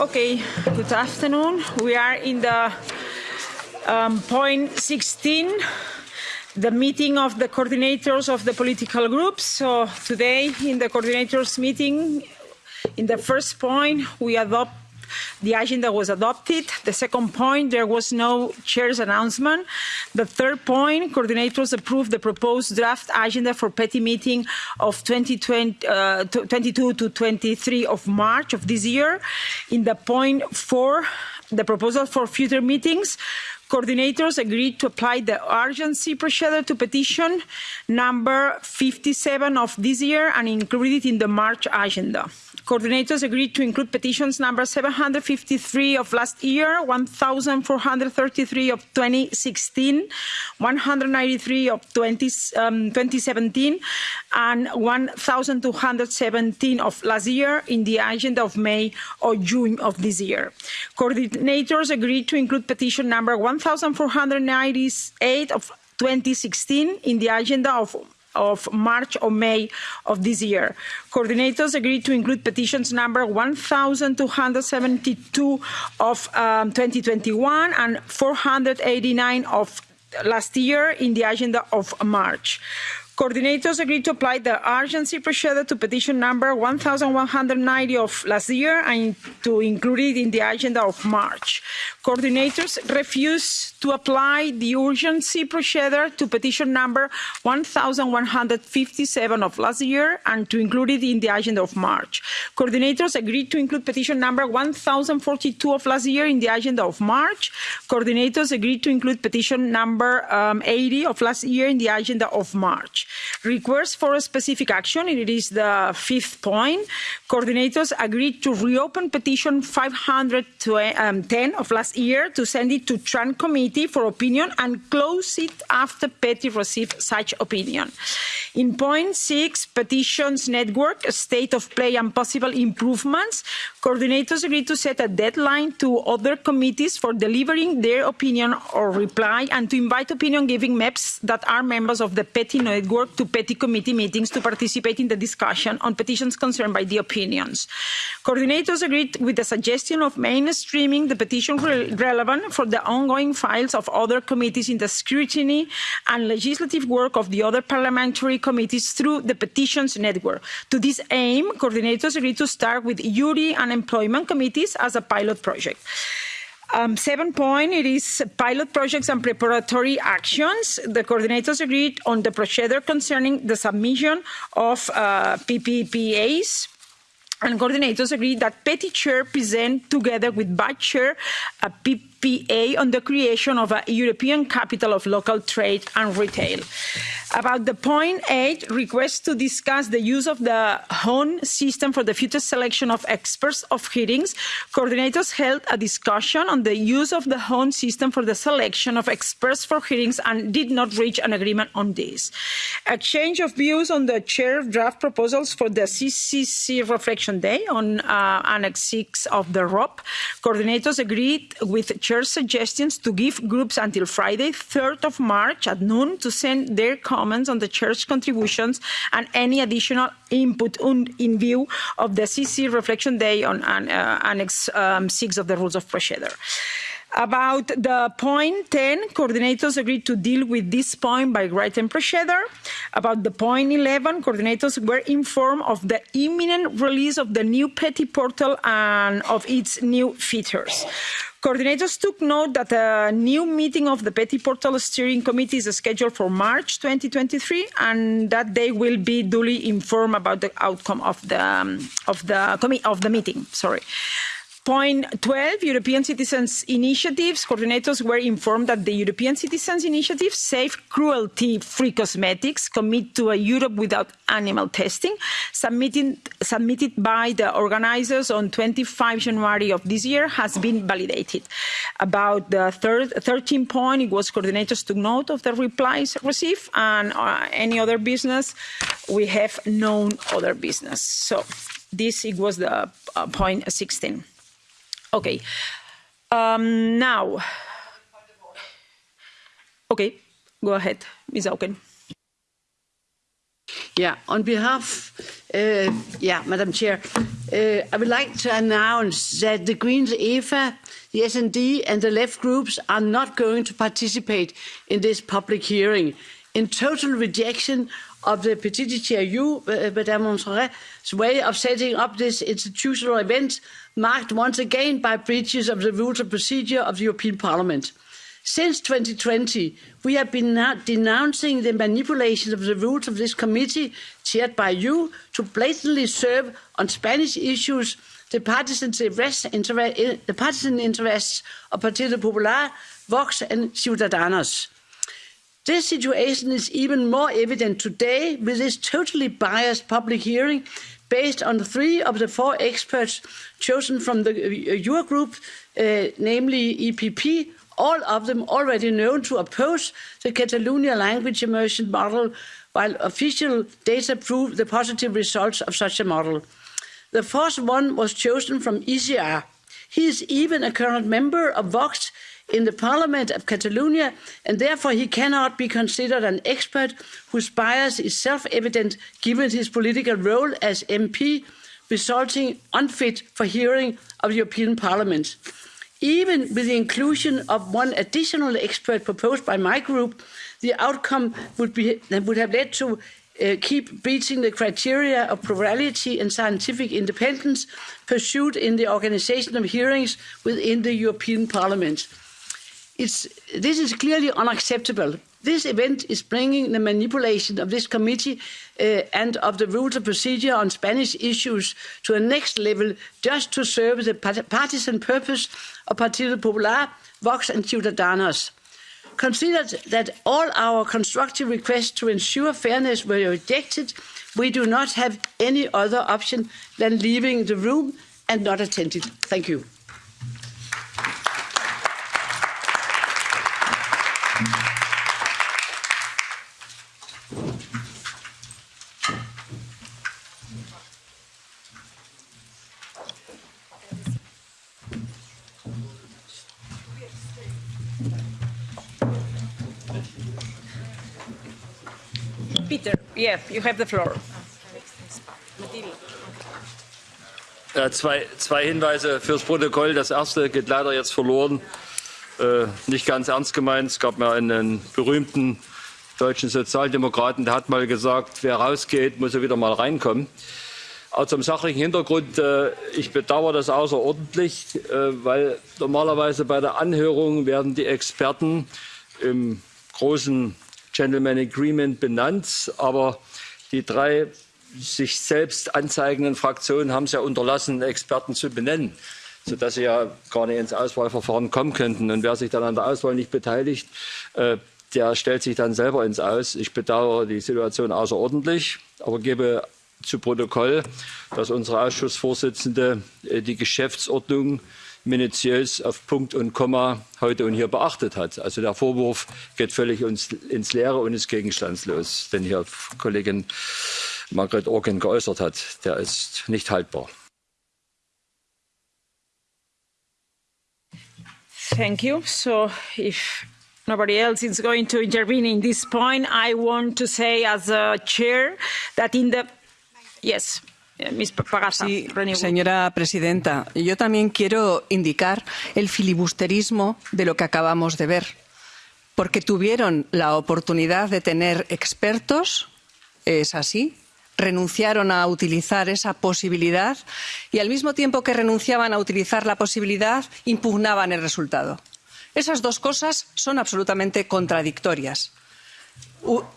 Okay, good afternoon. We are in the um, point 16, the meeting of the coordinators of the political groups. So today in the coordinators meeting, in the first point, we adopt the agenda was adopted. The second point, there was no chair's announcement. The third point, coordinators approved the proposed draft agenda for petty meeting of 2020, uh, 22 to 23 of March of this year. In the point four, the proposal for future meetings, coordinators agreed to apply the urgency procedure to petition number 57 of this year and include it in the March agenda. Coordinators agreed to include petitions number 753 of last year, 1,433 of 2016, 193 of 20, um, 2017, and 1,217 of last year in the agenda of May or June of this year. Coordinators agreed to include petition number 1,498 of 2016 in the agenda of of March or May of this year. Coordinators agreed to include petitions number 1,272 of um, 2021 and 489 of last year in the agenda of March. Coordinators agreed to apply the urgency procedure to petition number 1,190 of last year and to include it in the agenda of March. Coordinators refused to apply the urgency procedure to petition number 1,157 of last year and to include it in the agenda of March. Coordinators agreed to include petition number 1,042 of last year in the agenda of March. Coordinators agreed to include petition number um, 80 of last year in the agenda of March. Request for a specific action, and it is the fifth point. Coordinators agreed to reopen petition 510 of last year to send it to Tran Committee for opinion and close it after Petty received such opinion. In point six, petitions network, state of play and possible improvements, coordinators agreed to set a deadline to other committees for delivering their opinion or reply and to invite opinion giving MEPs that are members of the PETI network to PETI committee meetings to participate in the discussion on petitions concerned by the opinions. Coordinators agreed with the suggestion of mainstreaming the petition re relevant for the ongoing files of other committees in the scrutiny and legislative work of the other parliamentary committees through the petitions network. To this aim, coordinators agreed to start with URI and employment committees as a pilot project. Um, seven point, it is pilot projects and preparatory actions. The coordinators agreed on the procedure concerning the submission of uh, PPPAs and coordinators agreed that Petty Chair present together with Vice Chair a On the creation of a European capital of local trade and retail. About the point eight, request to discuss the use of the HON system for the future selection of experts of hearings, coordinators held a discussion on the use of the HON system for the selection of experts for hearings and did not reach an agreement on this. Exchange of views on the chair draft proposals for the CCC Reflection Day on uh, Annex 6 of the ROP. Coordinators agreed with chair's suggestions to give groups until Friday, 3rd of March at noon to send their comments on the church contributions and any additional input in view of the CC Reflection Day on uh, Annex um, 6 of the Rules of Procedure. About the point 10, coordinators agreed to deal with this point by written procedure. About the point 11, coordinators were informed of the imminent release of the new Petty portal and of its new features. Coordinators took note that a new meeting of the Petty Portal Steering Committee is scheduled for March 2023, and that they will be duly informed about the outcome of the um, of the of the meeting. Sorry. Point 12, European Citizens Initiatives. Coordinators were informed that the European Citizens Initiative, Save Cruelty-Free Cosmetics, commit to a Europe without animal testing, submitted, submitted by the organizers on 25 January of this year, has been validated. About the third, 13 point, it was coordinators took note of the replies received, and uh, any other business, we have known other business. So this it was the uh, point 16. Okay. Um, now. Okay, go ahead, Ms. Auken. Yeah, on behalf, uh, yeah, Madam Chair, uh, I would like to announce that the Greens, EFA, the SND, and the left groups are not going to participate in this public hearing. In total rejection of the Petite Chair uh, Madame Monserrat's way of setting up this institutional event, marked once again by breaches of the rules of procedure of the European Parliament. Since 2020, we have been denouncing the manipulation of the rules of this committee, chaired by you, to blatantly serve on Spanish issues the partisan, interests, the partisan interests of Partido Popular, Vox and Ciudadanos. This situation is even more evident today with this totally biased public hearing based on three of the four experts chosen from the Eurogroup, uh, namely EPP, all of them already known to oppose the Catalonia language immersion model, while official data prove the positive results of such a model. The fourth one was chosen from ECR. He is even a current member of Vox in the Parliament of Catalonia, and therefore he cannot be considered an expert whose bias is self-evident given his political role as MP, resulting unfit for hearing of the European Parliament. Even with the inclusion of one additional expert proposed by my group, the outcome would, be, would have led to uh, keep breaching the criteria of plurality and scientific independence pursued in the organisation of hearings within the European Parliament. It's, this is clearly unacceptable. This event is bringing the manipulation of this committee uh, and of the rules of procedure on Spanish issues to a next level just to serve the partisan purpose of Partido Popular, Vox and Ciudadanos. Considered that all our constructive requests to ensure fairness were rejected, we do not have any other option than leaving the room and not attending. Thank you. Yeah, you have the floor. Ja, zwei, zwei Hinweise fürs Protokoll. Das erste geht leider jetzt verloren. Äh, nicht ganz ernst gemeint. Es gab mal einen berühmten deutschen Sozialdemokraten, der hat mal gesagt, wer rausgeht, muss er wieder mal reinkommen. Auch zum sachlichen Hintergrund, äh, ich bedauere das außerordentlich, äh, weil normalerweise bei der Anhörung werden die Experten im großen Gentleman Agreement benannt, aber die drei sich selbst anzeigenden Fraktionen haben es ja unterlassen, Experten zu benennen, sodass sie ja gar nicht ins Auswahlverfahren kommen könnten. Und wer sich dann an der Auswahl nicht beteiligt, äh, der stellt sich dann selber ins Aus. Ich bedauere die Situation außerordentlich, aber gebe zu Protokoll, dass unsere Ausschussvorsitzende äh, die Geschäftsordnung minutiös auf Punkt und Komma heute und hier beachtet hat. Also der Vorwurf geht völlig ins Leere und ist gegenstandslos, den hier Kollegin Margret Organ geäußert hat. Der ist nicht haltbar. Thank you. So if nobody else is going to intervene in this point, I want to say as a chair that in the... Yes. Sí, señora presidenta, yo también quiero indicar el filibusterismo de lo que acabamos de ver, porque tuvieron la oportunidad de tener expertos, es así, renunciaron a utilizar esa posibilidad y al mismo tiempo que renunciaban a utilizar la posibilidad, impugnaban el resultado. Esas dos cosas son absolutamente contradictorias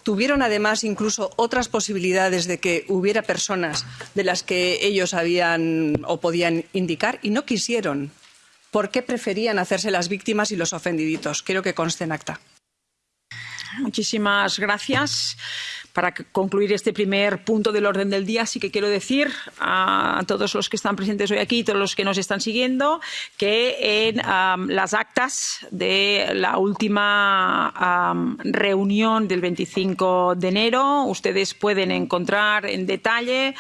tuvieron además incluso otras posibilidades de que hubiera personas de las que ellos habían o podían indicar y no quisieron. ¿Por qué preferían hacerse las víctimas y los ofendiditos? Quiero que conste en acta. Muchísimas gracias para concluir este primer punto del orden del día, sí que quiero decir a todos los que están presentes hoy aquí y todos los que nos están siguiendo que en las actas de la última reunión del 25 de enero ustedes pueden encontrar en detalle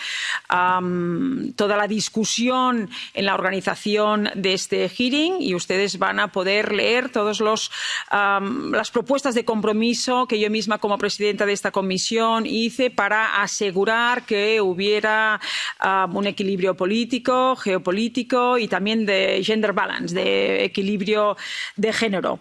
toda la discusión en la organización de este hearing y ustedes van a poder leer todas las propuestas de compromiso que yo misma como presidenta de esta comisión hice para asegurar que hubiera um, un equilibrio político, geopolítico y también de gender balance, de equilibrio de género,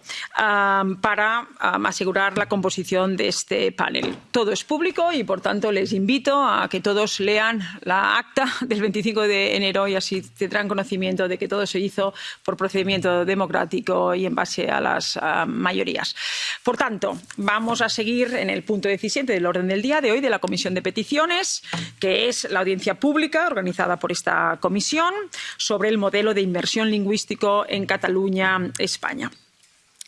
para asegurar la composición de este panel. Todo es público y, por tanto, les invito a que todos lean la acta del 25 de enero y así tendrán conocimiento de que todo se hizo por procedimiento democrático y en base a las uh, mayorías. Por tanto, vamos a seguir en el punto 17 del orden del día de hoy de la Comisión de Peticiones, que es la audiencia pública organizada por esta comisión sobre el modelo de inversión lingüístico en Cataluña, España.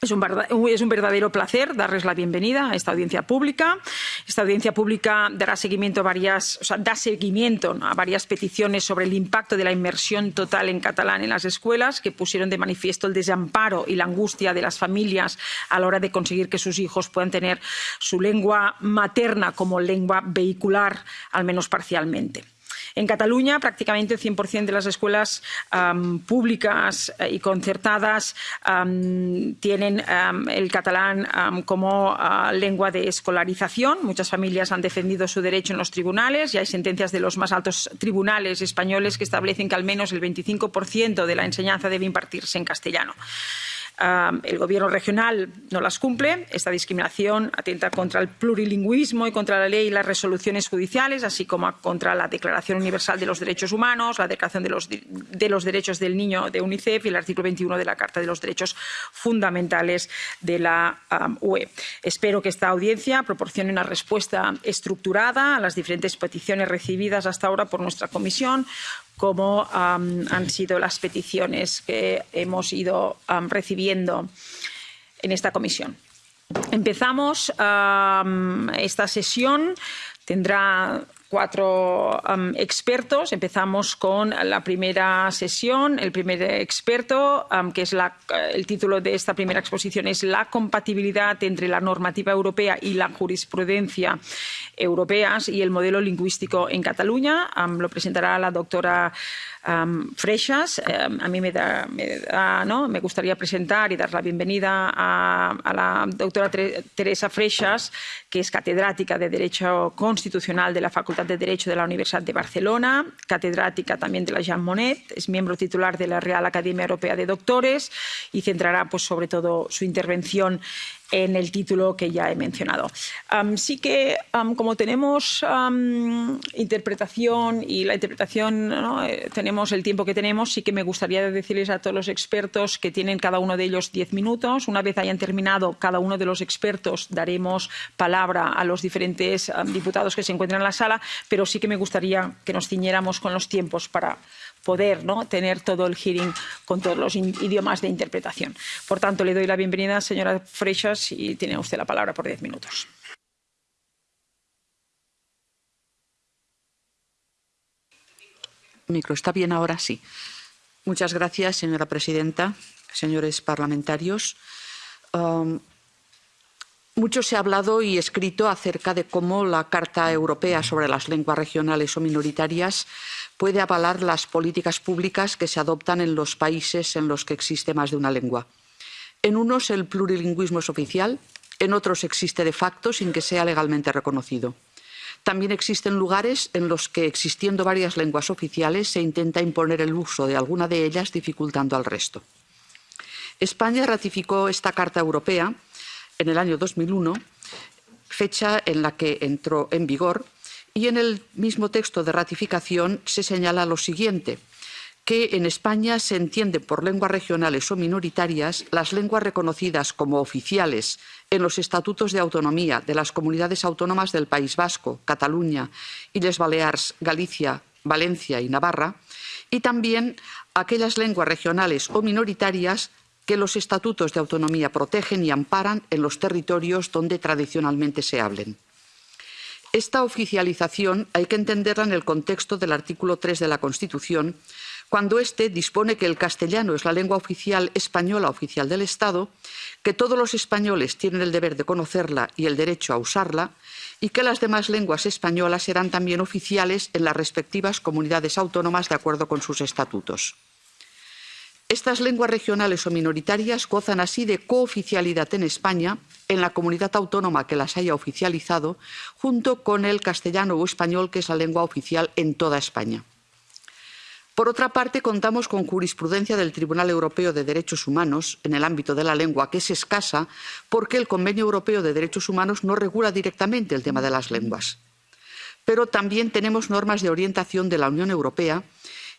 Es un, es un, verdadero placer darles la bienvenida a esta audiencia pública. Esta audiencia pública dará seguimiento a varias, o sea, da seguimiento a varias peticiones sobre el impacto de la inmersión total en catalán en las escuelas, que pusieron de manifiesto el desamparo y la angustia de las familias a la hora de conseguir que sus hijos puedan tener su lengua materna como lengua vehicular, al menos parcialmente. En Cataluña, prácticamente el 100% de las escuelas públicas y concertadas tienen el catalán como uh, lengua de escolarización. Muchas familias han defendido su derecho en los tribunales y hay sentencias de los más altos tribunales españoles que establecen que al menos el 25% de la enseñanza debe impartirse en castellano. El gobierno regional no las cumple. Esta discriminación atenta contra el plurilingüismo y contra la ley y las resoluciones judiciales, así como contra la Declaración Universal de los Derechos Humanos, la Declaración de los, de los Derechos del Niño de UNICEF y el artículo 21 de la Carta de los Derechos Fundamentales de la UE. Espero que esta audiencia proporcione una respuesta estructurada a las diferentes peticiones recibidas hasta ahora por nuestra comisión como um, han sido las peticiones que hemos ido recibiendo en esta comisión. Empezamos esta sesión. Tendrá cuatro um, expertos. Empezamos con la primera sesión. El primer experto, um, que es la, el título de esta primera exposición, es la compatibilidad entre la normativa europea y la jurisprudencia europeas y el modelo lingüístico en Cataluña. Um, lo presentará la doctora um, Freixas. Um, a mí me, da, me, da, ¿no? me, gustaría presentar y dar la bienvenida a, a la doctora Teresa Freixas, que es catedrática de Derecho Constitucional de la Facultad de Derecho de la Universidad de Barcelona, catedrática también de la Jean Monnet, es miembro titular de la Real Academia Europea de Doctores y centrará pues, sobre todo su intervención en el título que ya he mencionado. Um, sí que, um, como tenemos um, interpretación y la interpretación, ¿no? eh, tenemos el tiempo que tenemos, sí que me gustaría decirles a todos los expertos que tienen cada uno de ellos diez minutos. Una vez hayan terminado cada uno de los expertos, daremos palabra a los diferentes diputados que se encuentran en la sala, pero sí que me gustaría que nos ciñéramos con los tiempos para poder ¿no? tener todo el hearing con todos los idiomas de interpretación. Por tanto, le doy la bienvenida, señora Freixas, y tiene usted la palabra por diez minutos. Micro, ¿está bien ahora? Sí. Muchas gracias, señora presidenta, señores parlamentarios. Um, mucho se ha hablado y escrito acerca de cómo la Carta Europea sobre las lenguas regionales o minoritarias puede avalar las políticas públicas que se adoptan en los países en los que existe más de una lengua. En unos el plurilingüismo es oficial, en otros existe de facto sin que sea legalmente reconocido. También existen lugares en los que, existiendo varias lenguas oficiales, se intenta imponer el uso de alguna de ellas, dificultando al resto. España ratificó esta Carta Europea en el año 2001, fecha en la que entró en vigor, y en el mismo texto de ratificación se señala lo siguiente que en España se entienden por lenguas regionales o minoritarias las lenguas reconocidas como oficiales en los estatutos de autonomía de las comunidades autónomas del País Vasco, Cataluña, Illes Balears, Galicia, Valencia y Navarra, y también aquellas lenguas regionales o minoritarias que los estatutos de autonomía protegen y amparan en los territorios donde tradicionalmente se hablen. Esta oficialización hay que entenderla en el contexto del artículo 3 de la Constitución, cuando éste dispone que el castellano es la lengua oficial española oficial del Estado, que todos los españoles tienen el deber de conocerla y el derecho a usarla, y que las demás lenguas españolas serán también oficiales en las respectivas comunidades autónomas de acuerdo con sus estatutos. Estas lenguas regionales o minoritarias gozan así de cooficialidad en España, en la comunidad autónoma que las haya oficializado, junto con el castellano o español, que es la lengua oficial en toda España. Por otra parte, contamos con jurisprudencia del Tribunal Europeo de Derechos Humanos en el ámbito de la lengua, que es escasa porque el Convenio Europeo de Derechos Humanos no regula directamente el tema de las lenguas. Pero también tenemos normas de orientación de la Unión Europea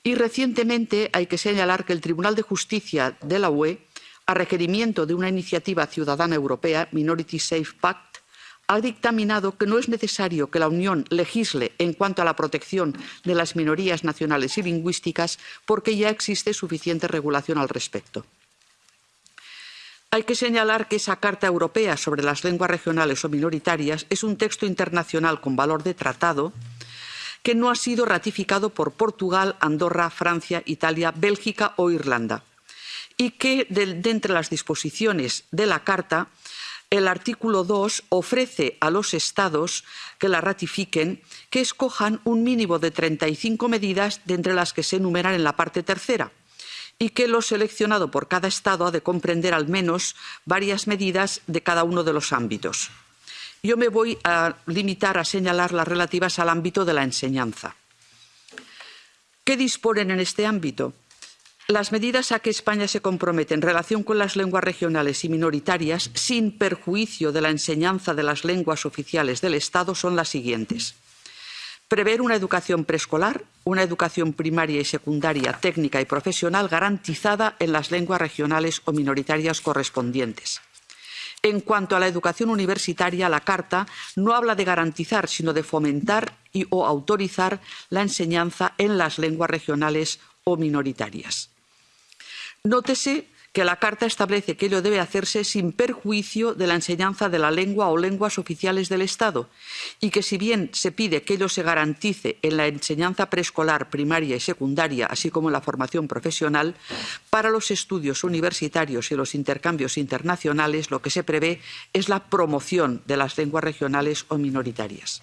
y recientemente hay que señalar que el Tribunal de Justicia de la UE, a requerimiento de una iniciativa ciudadana europea, Minority Safe Pact, ha dictaminado que no es necesario que la Unión legisle en cuanto a la protección de las minorías nacionales y lingüísticas porque ya existe suficiente regulación al respecto. Hay que señalar que esa Carta Europea sobre las lenguas regionales o minoritarias es un texto internacional con valor de tratado que no ha sido ratificado por Portugal, Andorra, Francia, Italia, Bélgica o Irlanda y que de, entre las disposiciones de la Carta el artículo 2 ofrece a los Estados que la ratifiquen que escojan un mínimo de 35 medidas de entre las que se enumeran en la parte tercera y que lo seleccionado por cada Estado ha de comprender al menos varias medidas de cada uno de los ámbitos. Yo me voy a limitar a señalar las relativas al ámbito de la enseñanza. ¿Qué disponen en este ámbito? Las medidas a que España se compromete en relación con las lenguas regionales y minoritarias, sin perjuicio de la enseñanza de las lenguas oficiales del Estado, son las siguientes. Prever una educación preescolar, una educación primaria y secundaria, técnica y profesional garantizada en las lenguas regionales o minoritarias correspondientes en cuanto a la educación universitaria, la Carta no habla de garantizar, sino de fomentar y o autorizar la enseñanza en las lenguas regionales o minoritarias. Nótese que la Carta establece que ello debe hacerse sin perjuicio de la enseñanza de la lengua o lenguas oficiales del Estado y que si bien se pide que ello se garantice en la enseñanza preescolar, primaria y secundaria, así como en la formación profesional, para los estudios universitarios y los intercambios internacionales lo que se prevé es la promoción de las lenguas regionales o minoritarias.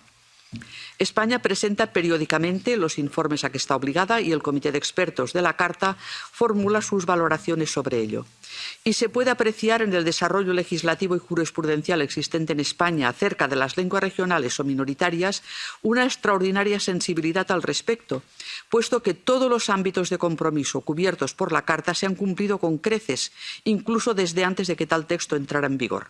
España presenta periódicamente los informes a que está obligada y el Comité de Expertos de la Carta formula sus valoraciones sobre ello. Y se puede apreciar en el desarrollo legislativo y jurisprudencial existente en España acerca de las lenguas regionales o minoritarias una extraordinaria sensibilidad al respecto, puesto que todos los ámbitos de compromiso cubiertos por la Carta se han cumplido con creces, incluso desde antes de que tal texto entrara en vigor.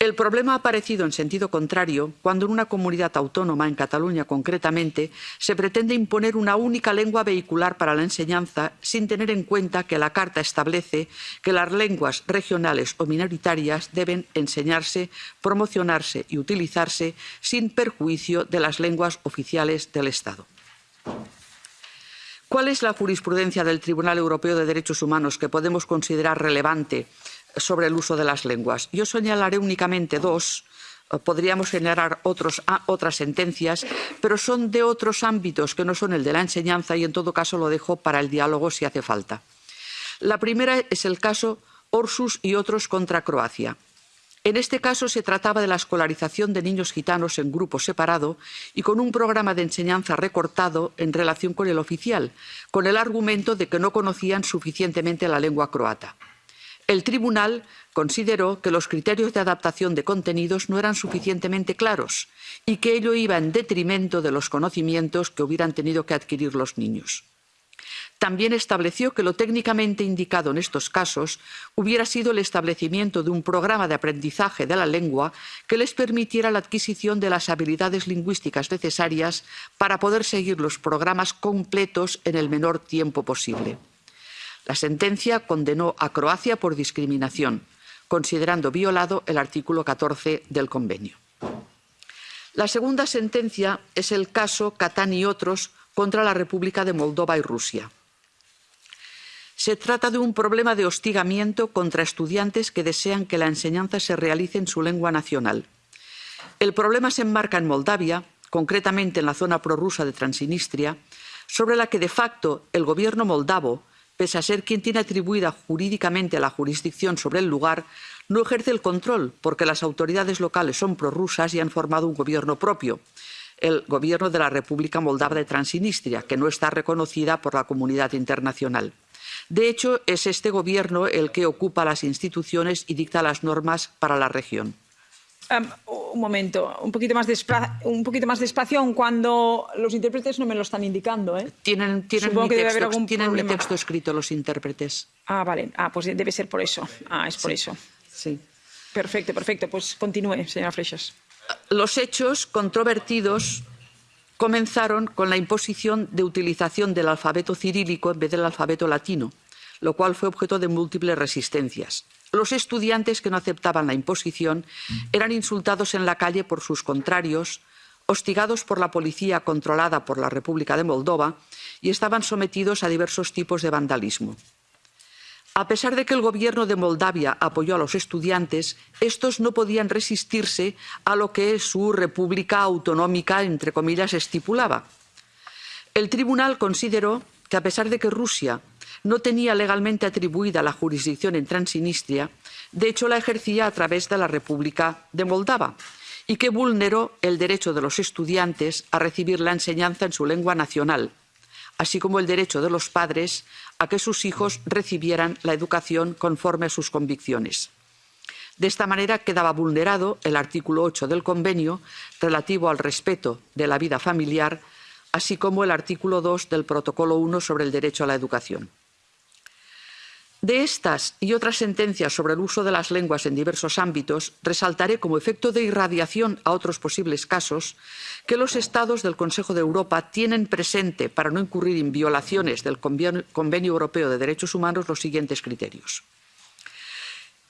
El problema ha aparecido en sentido contrario cuando en una comunidad autónoma, en Cataluña concretamente, se pretende imponer una única lengua vehicular para la enseñanza sin tener en cuenta que la Carta establece que las lenguas regionales o minoritarias deben enseñarse, promocionarse y utilizarse sin perjuicio de las lenguas oficiales del Estado. ¿Cuál es la jurisprudencia del Tribunal Europeo de Derechos Humanos que podemos considerar relevante sobre el uso de las lenguas. Yo señalaré únicamente dos. Eh, podríamos señalar otros, ah, otras sentencias, pero son de otros ámbitos que no son el de la enseñanza y, en todo caso, lo dejo para el diálogo si hace falta. La primera es el caso Orsus y otros contra Croacia. En este caso se trataba de la escolarización de niños gitanos en grupo separado y con un programa de enseñanza recortado en relación con el oficial, con el argumento de que no conocían suficientemente la lengua croata. El tribunal consideró que los criterios de adaptación de contenidos no eran suficientemente claros y que ello iba en detrimento de los conocimientos que hubieran tenido que adquirir los niños. También estableció que lo técnicamente indicado en estos casos hubiera sido el establecimiento de un programa de aprendizaje de la lengua que les permitiera la adquisición de las habilidades lingüísticas necesarias para poder seguir los programas completos en el menor tiempo posible. La sentencia condenó a Croacia por discriminación, considerando violado el artículo 14 del convenio. La segunda sentencia es el caso Catán y otros contra la República de Moldova y Rusia. Se trata de un problema de hostigamiento contra estudiantes que desean que la enseñanza se realice en su lengua nacional. El problema se enmarca en Moldavia, concretamente en la zona prorrusa de Transnistria, sobre la que de facto el gobierno moldavo pese a ser quien tiene atribuida jurídicamente la jurisdicción sobre el lugar, no ejerce el control porque las autoridades locales son prorrusas y han formado un gobierno propio, el gobierno de la República Moldava de Transnistria, que no está reconocida por la comunidad internacional. De hecho, es este Gobierno el que ocupa las instituciones y dicta las normas para la región. Um, un momento, un poquito, más un poquito más despacio, cuando los intérpretes no me lo están indicando. ¿eh? Tienen, tienen, mi, texto, tienen mi, texto, escrito los intérpretes. Ah, vale. Ah, pues debe ser por eso. Ah, es por sí. eso. Sí. Perfecto, perfecto. Pues continúe, señora Freixas. Los hechos controvertidos comenzaron con la imposición de utilización del alfabeto cirílico en vez del alfabeto latino, lo cual fue objeto de múltiples resistencias. Los estudiantes que no aceptaban la imposición eran insultados en la calle por sus contrarios, hostigados por la policía controlada por la República de Moldova y estaban sometidos a diversos tipos de vandalismo. A pesar de que el gobierno de Moldavia apoyó a los estudiantes, estos no podían resistirse a lo que su república autonómica, entre comillas, estipulaba. El tribunal consideró que, a pesar de que Rusia no tenía legalmente atribuida la jurisdicción en Transnistria, de hecho la ejercía a través de la República de Moldava y que vulneró el derecho de los estudiantes a recibir la enseñanza en su lengua nacional, así como el derecho de los padres a que sus hijos recibieran la educación conforme a sus convicciones. De esta manera quedaba vulnerado el artículo 8 del convenio relativo al respeto de la vida familiar, así como el artículo 2 del protocolo 1 sobre el derecho a la educación. De estas y otras sentencias sobre el uso de las lenguas en diversos ámbitos, resaltaré como efecto de irradiación a otros posibles casos que los Estados del Consejo de Europa tienen presente, para no incurrir en violaciones del Convenio Europeo de Derechos Humanos, los siguientes criterios.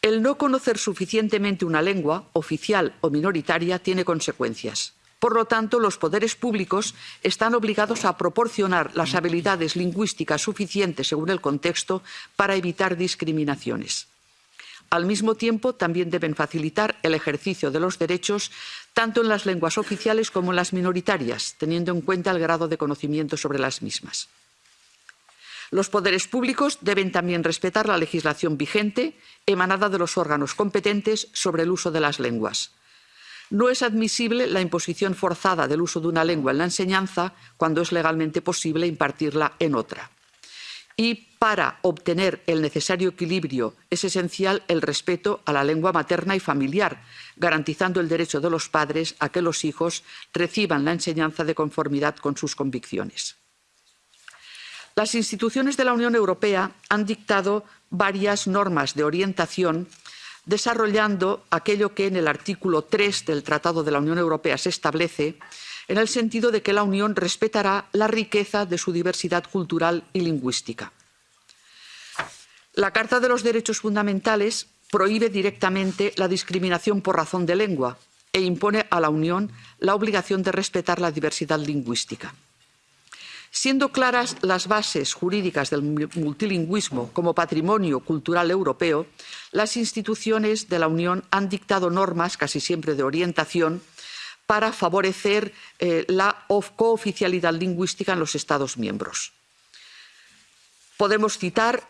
El no conocer suficientemente una lengua, oficial o minoritaria, tiene consecuencias. Por lo tanto, los poderes públicos están obligados a proporcionar las habilidades lingüísticas suficientes según el contexto para evitar discriminaciones. Al mismo tiempo, también deben facilitar el ejercicio de los derechos tanto en las lenguas oficiales como en las minoritarias, teniendo en cuenta el grado de conocimiento sobre las mismas. Los poderes públicos deben también respetar la legislación vigente emanada de los órganos competentes sobre el uso de las lenguas. No es admisible la imposición forzada del uso de una lengua en la enseñanza cuando es legalmente posible impartirla en otra. Y para obtener el necesario equilibrio es esencial el respeto a la lengua materna y familiar, garantizando el derecho de los padres a que los hijos reciban la enseñanza de conformidad con sus convicciones. Las instituciones de la Unión Europea han dictado varias normas de orientación desarrollando aquello que en el artículo 3 del Tratado de la Unión Europea se establece, en el sentido de que la Unión respetará la riqueza de su diversidad cultural y lingüística. La Carta de los Derechos Fundamentales prohíbe directamente la discriminación por razón de lengua e impone a la Unión la obligación de respetar la diversidad lingüística. Siendo claras las bases jurídicas del multilingüismo como patrimonio cultural europeo, las instituciones de la Unión han dictado normas, casi siempre de orientación, para favorecer eh, la cooficialidad lingüística en los Estados miembros. Podemos citar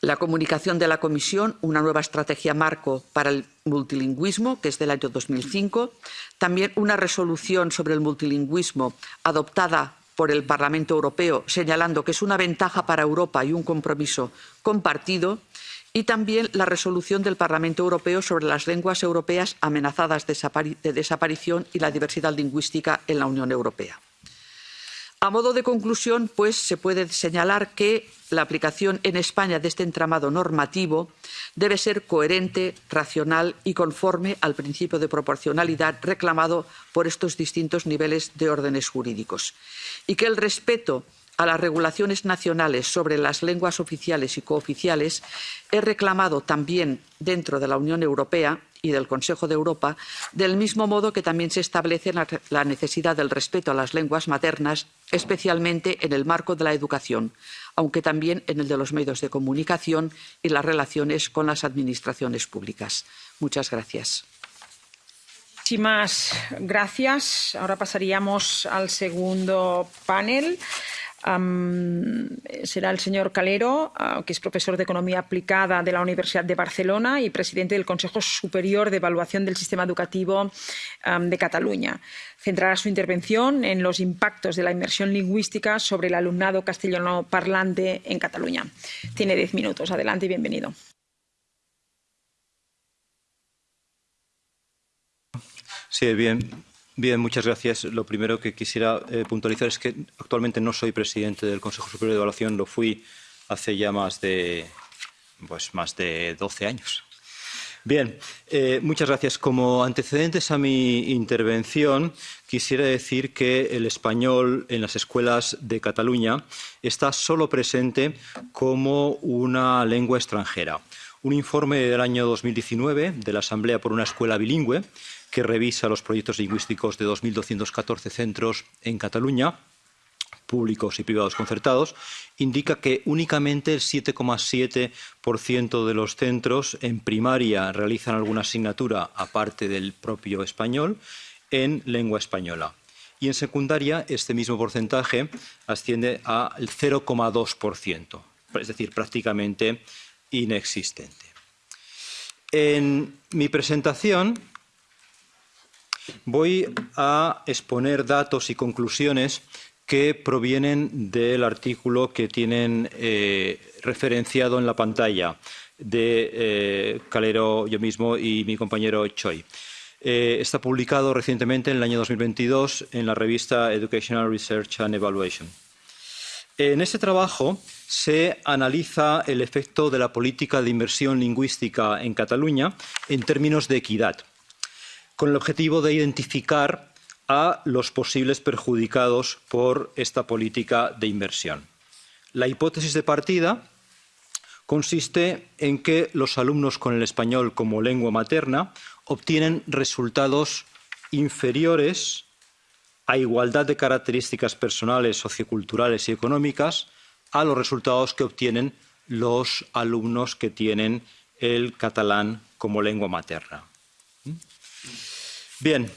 la comunicación de la Comisión, una nueva estrategia marco para el multilingüismo, que es del año 2005, también una resolución sobre el multilingüismo adoptada por el Parlamento Europeo, señalando que es una ventaja para Europa y un compromiso compartido, y también la resolución del Parlamento Europeo sobre las lenguas europeas amenazadas de desaparición y la diversidad lingüística en la Unión Europea. A modo de conclusión, pues, se puede señalar que la aplicación en España de este entramado normativo debe ser coherente, racional y conforme al principio de proporcionalidad reclamado por estos distintos niveles de órdenes jurídicos. Y que el respeto a las regulaciones nacionales sobre las lenguas oficiales y cooficiales es reclamado también dentro de la Unión Europea y del Consejo de Europa, del mismo modo que también se establece la necesidad del respeto a las lenguas maternas, especialmente en el marco de la educación, aunque también en el de los medios de comunicación y las relaciones con las administraciones públicas. Muchas gracias. Gracias. Ahora pasaríamos al segundo panel. Será el señor Calero, uh, que es profesor de Economía Aplicada de la Universidad de Barcelona y presidente del Consejo Superior de Evaluación del Sistema Educativo de Cataluña. Centrará su intervención en los impactos de la inmersión lingüística sobre el alumnado castellano parlante en Cataluña. Tiene diez minutos. Adelante y bienvenido. Sí, bien. Bien, muchas gracias. Lo primero que quisiera eh, puntualizar es que actualmente no soy presidente del Consejo Superior de Evaluación, lo fui hace ya más de, pues, más de 12 años. Bien, eh, muchas gracias. Como antecedentes a mi intervención, quisiera decir que el español en las escuelas de Cataluña está solo presente como una lengua extranjera. Un informe del año 2019 de la Asamblea por una Escuela Bilingüe que revisa los proyectos lingüísticos de 2.214 centros en Cataluña, públicos y privados concertados, indica que únicamente el 7,7% de los centros en primaria realizan alguna asignatura, aparte del propio español, en lengua española. Y en secundaria este mismo porcentaje asciende al 0,2%, es decir, prácticamente inexistente. En mi presentación Voy a exponer datos y conclusiones que provienen del artículo que tienen eh, referenciado en la pantalla de eh, Calero, yo mismo y mi compañero Choi. Eh, está publicado recientemente en el año 2022 en la revista Educational Research and Evaluation. En este trabajo se analiza el efecto de la política de inversión lingüística en Cataluña en términos de equidad con el objetivo de identificar a los posibles perjudicados por esta política de inversión. La hipótesis de partida consiste en que los alumnos con el español como lengua materna obtienen resultados inferiores a igualdad de características personales, socioculturales y económicas a los resultados que obtienen los alumnos que tienen el catalán como lengua materna. Bien,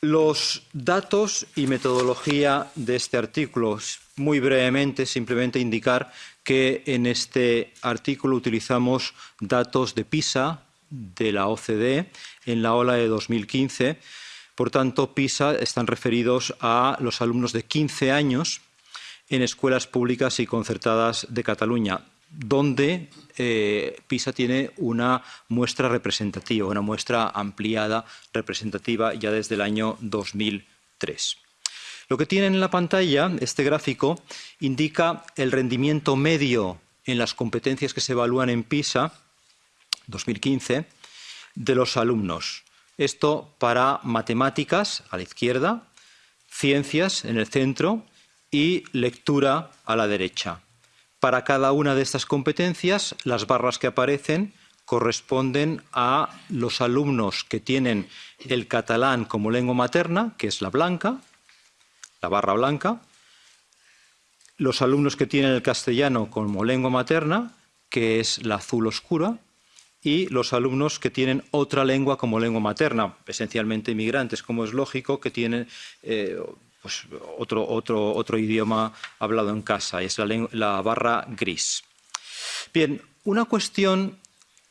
los datos y metodología de este artículo, muy brevemente, simplemente indicar que en este artículo utilizamos datos de PISA, de la OCDE, en la ola de 2015. Por tanto, PISA están referidos a los alumnos de 15 años en escuelas públicas y concertadas de Cataluña donde eh, PISA tiene una muestra representativa, una muestra ampliada representativa ya desde el año 2003. Lo que tienen en la pantalla, este gráfico, indica el rendimiento medio en las competencias que se evalúan en PISA 2015 de los alumnos. Esto para matemáticas a la izquierda, ciencias en el centro y lectura a la derecha. Para cada una de estas competencias, las barras que aparecen corresponden a los alumnos que tienen el catalán como lengua materna, que es la blanca, la barra blanca, los alumnos que tienen el castellano como lengua materna, que es la azul oscura, y los alumnos que tienen otra lengua como lengua materna, esencialmente inmigrantes, como es lógico, que tienen eh, pues, otro, otro, idioma hablado en casa, es la, la barra gris. Bien, una cuestión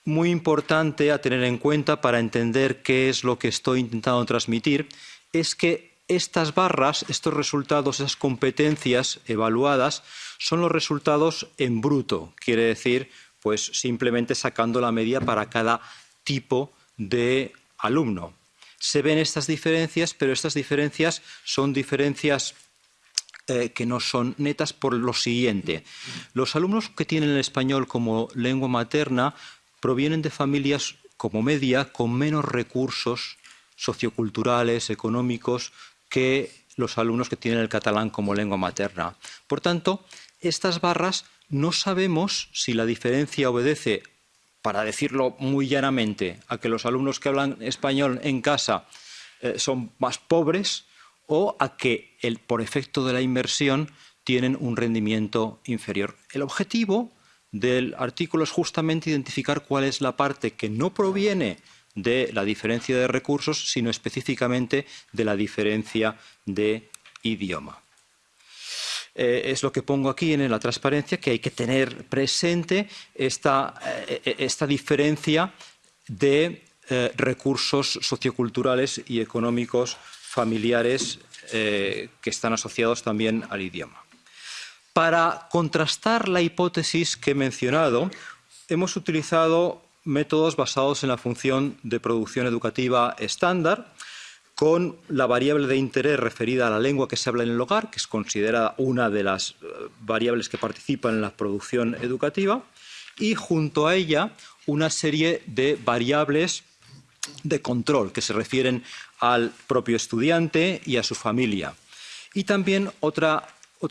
muy importante a tener en cuenta para entender qué es lo que estoy intentando transmitir es que estas barras, estos resultados, esas competencias evaluadas, son los resultados en bruto, quiere decir, pues simplemente sacando la media para cada tipo de alumno se ven estas diferencias, pero estas diferencias son diferencias eh, que no son netas por lo siguiente. Los alumnos que tienen el español como lengua materna provienen de familias como media con menos recursos socioculturales, económicos, que los alumnos que tienen el catalán como lengua materna. Por tanto, estas barras no sabemos si la diferencia obedece para decirlo muy llanamente, a que los alumnos que hablan español en casa eh, son más pobres o a que por efecto de la inversión tienen un rendimiento inferior. El objetivo del artículo es justamente identificar cuál es la parte que no proviene de la diferencia de recursos, sino específicamente de la diferencia de idioma. Eh, es lo que pongo aquí en la transparencia, que hay que tener presente esta, eh, esta diferencia de eh, recursos socioculturales y económicos familiares que están asociados también al idioma. Para contrastar la hipótesis que he mencionado, hemos utilizado métodos basados en la función de producción educativa estándar, con la variable de interés referida a la lengua que se habla en el hogar, que es considerada una de las eh, variables que participan en la producción educativa, y junto a ella una serie de variables de control que se refieren al propio estudiante y a su familia. Y también otro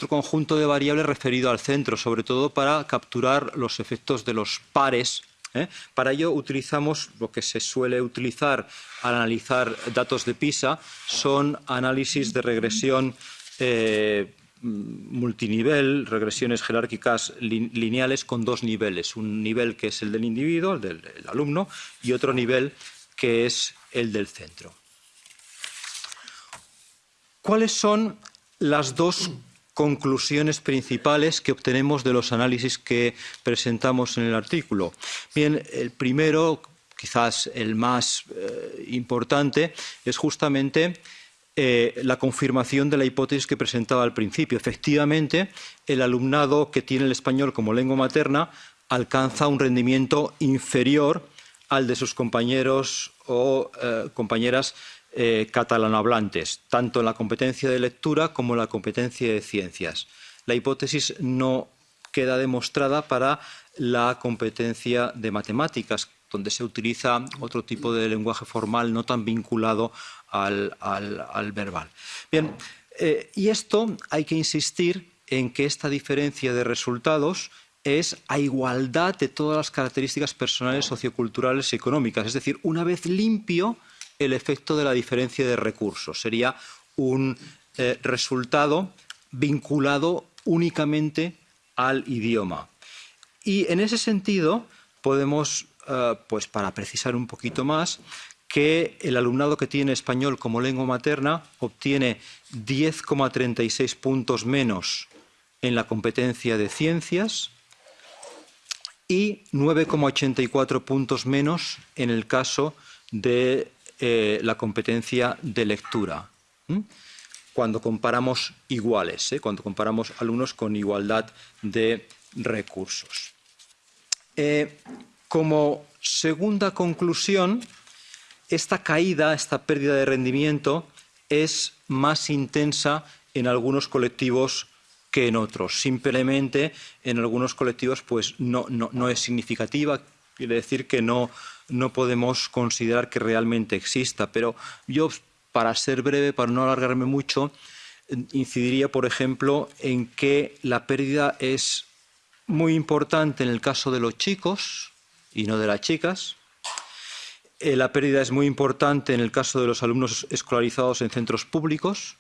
conjunto de variables referido al centro, sobre todo para capturar los efectos de los pares ¿eh? Para ello utilizamos lo que se suele utilizar al analizar datos de PISA, son análisis de regresión eh, multinivel, regresiones jerárquicas lineales con dos niveles, un nivel que es el del individuo, el del alumno, y otro nivel que es el del centro. ¿Cuáles son las dos conclusiones principales que obtenemos de los análisis que presentamos en el artículo. Bien, el primero, quizás el más eh, importante, es justamente eh, la confirmación de la hipótesis que presentaba al principio. Efectivamente, el alumnado que tiene el español como lengua materna alcanza un rendimiento inferior al de sus compañeros o eh, compañeras eh, catalanohablantes, tanto en la competencia de lectura como en la competencia de ciencias. La hipótesis no queda demostrada para la competencia de matemáticas, donde se utiliza otro tipo de lenguaje formal no tan vinculado al, verbal. Bien, eh, y esto hay que insistir en que esta diferencia de resultados es a igualdad de todas las características personales, socioculturales y económicas. Es decir, una vez limpio, el efecto de la diferencia de recursos. Sería un eh, resultado vinculado únicamente al idioma. Y en ese sentido podemos, eh, pues para precisar un poquito más, que el alumnado que tiene español como lengua materna obtiene 10,36 puntos menos en la competencia de ciencias y 9,84 puntos menos en el caso de eh, la competencia de lectura. Cuando comparamos iguales, ¿eh? cuando comparamos alumnos con igualdad de recursos. Eh, como segunda conclusión, esta caída, esta pérdida de rendimiento es más intensa en algunos colectivos que en otros. Simplemente en algunos colectivos pues no, no es significativa, quiere decir que no, no podemos considerar que realmente exista. Pero yo, para ser breve, para no alargarme mucho, incidiría, por ejemplo, en que la pérdida es muy importante en el caso de los chicos y no de las chicas. Eh, la pérdida es muy importante en el caso de los alumnos escolarizados en centros públicos,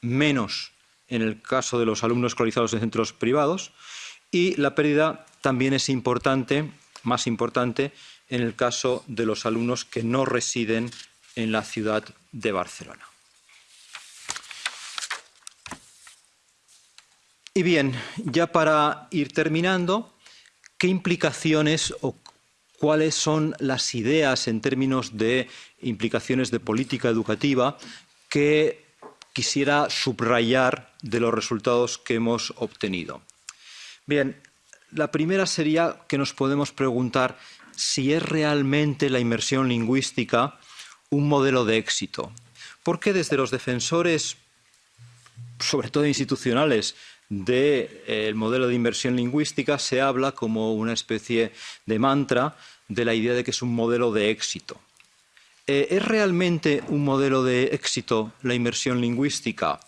menos en el caso de los alumnos escolarizados en centros privados. Y la pérdida también es importante, más importante, en el caso de los alumnos que no residen en la ciudad de Barcelona. Y bien, ya para ir terminando, ¿qué implicaciones o cuáles son las ideas en términos de implicaciones de política educativa que quisiera subrayar de los resultados que hemos obtenido? Bien, la primera sería que nos podemos preguntar si es realmente la inmersión lingüística un modelo de éxito. Porque desde los defensores, sobre todo institucionales, del eh, modelo de inversión lingüística se habla como una especie de mantra de la idea de que es un modelo de éxito. Eh, ¿Es realmente un modelo de éxito la inmersión lingüística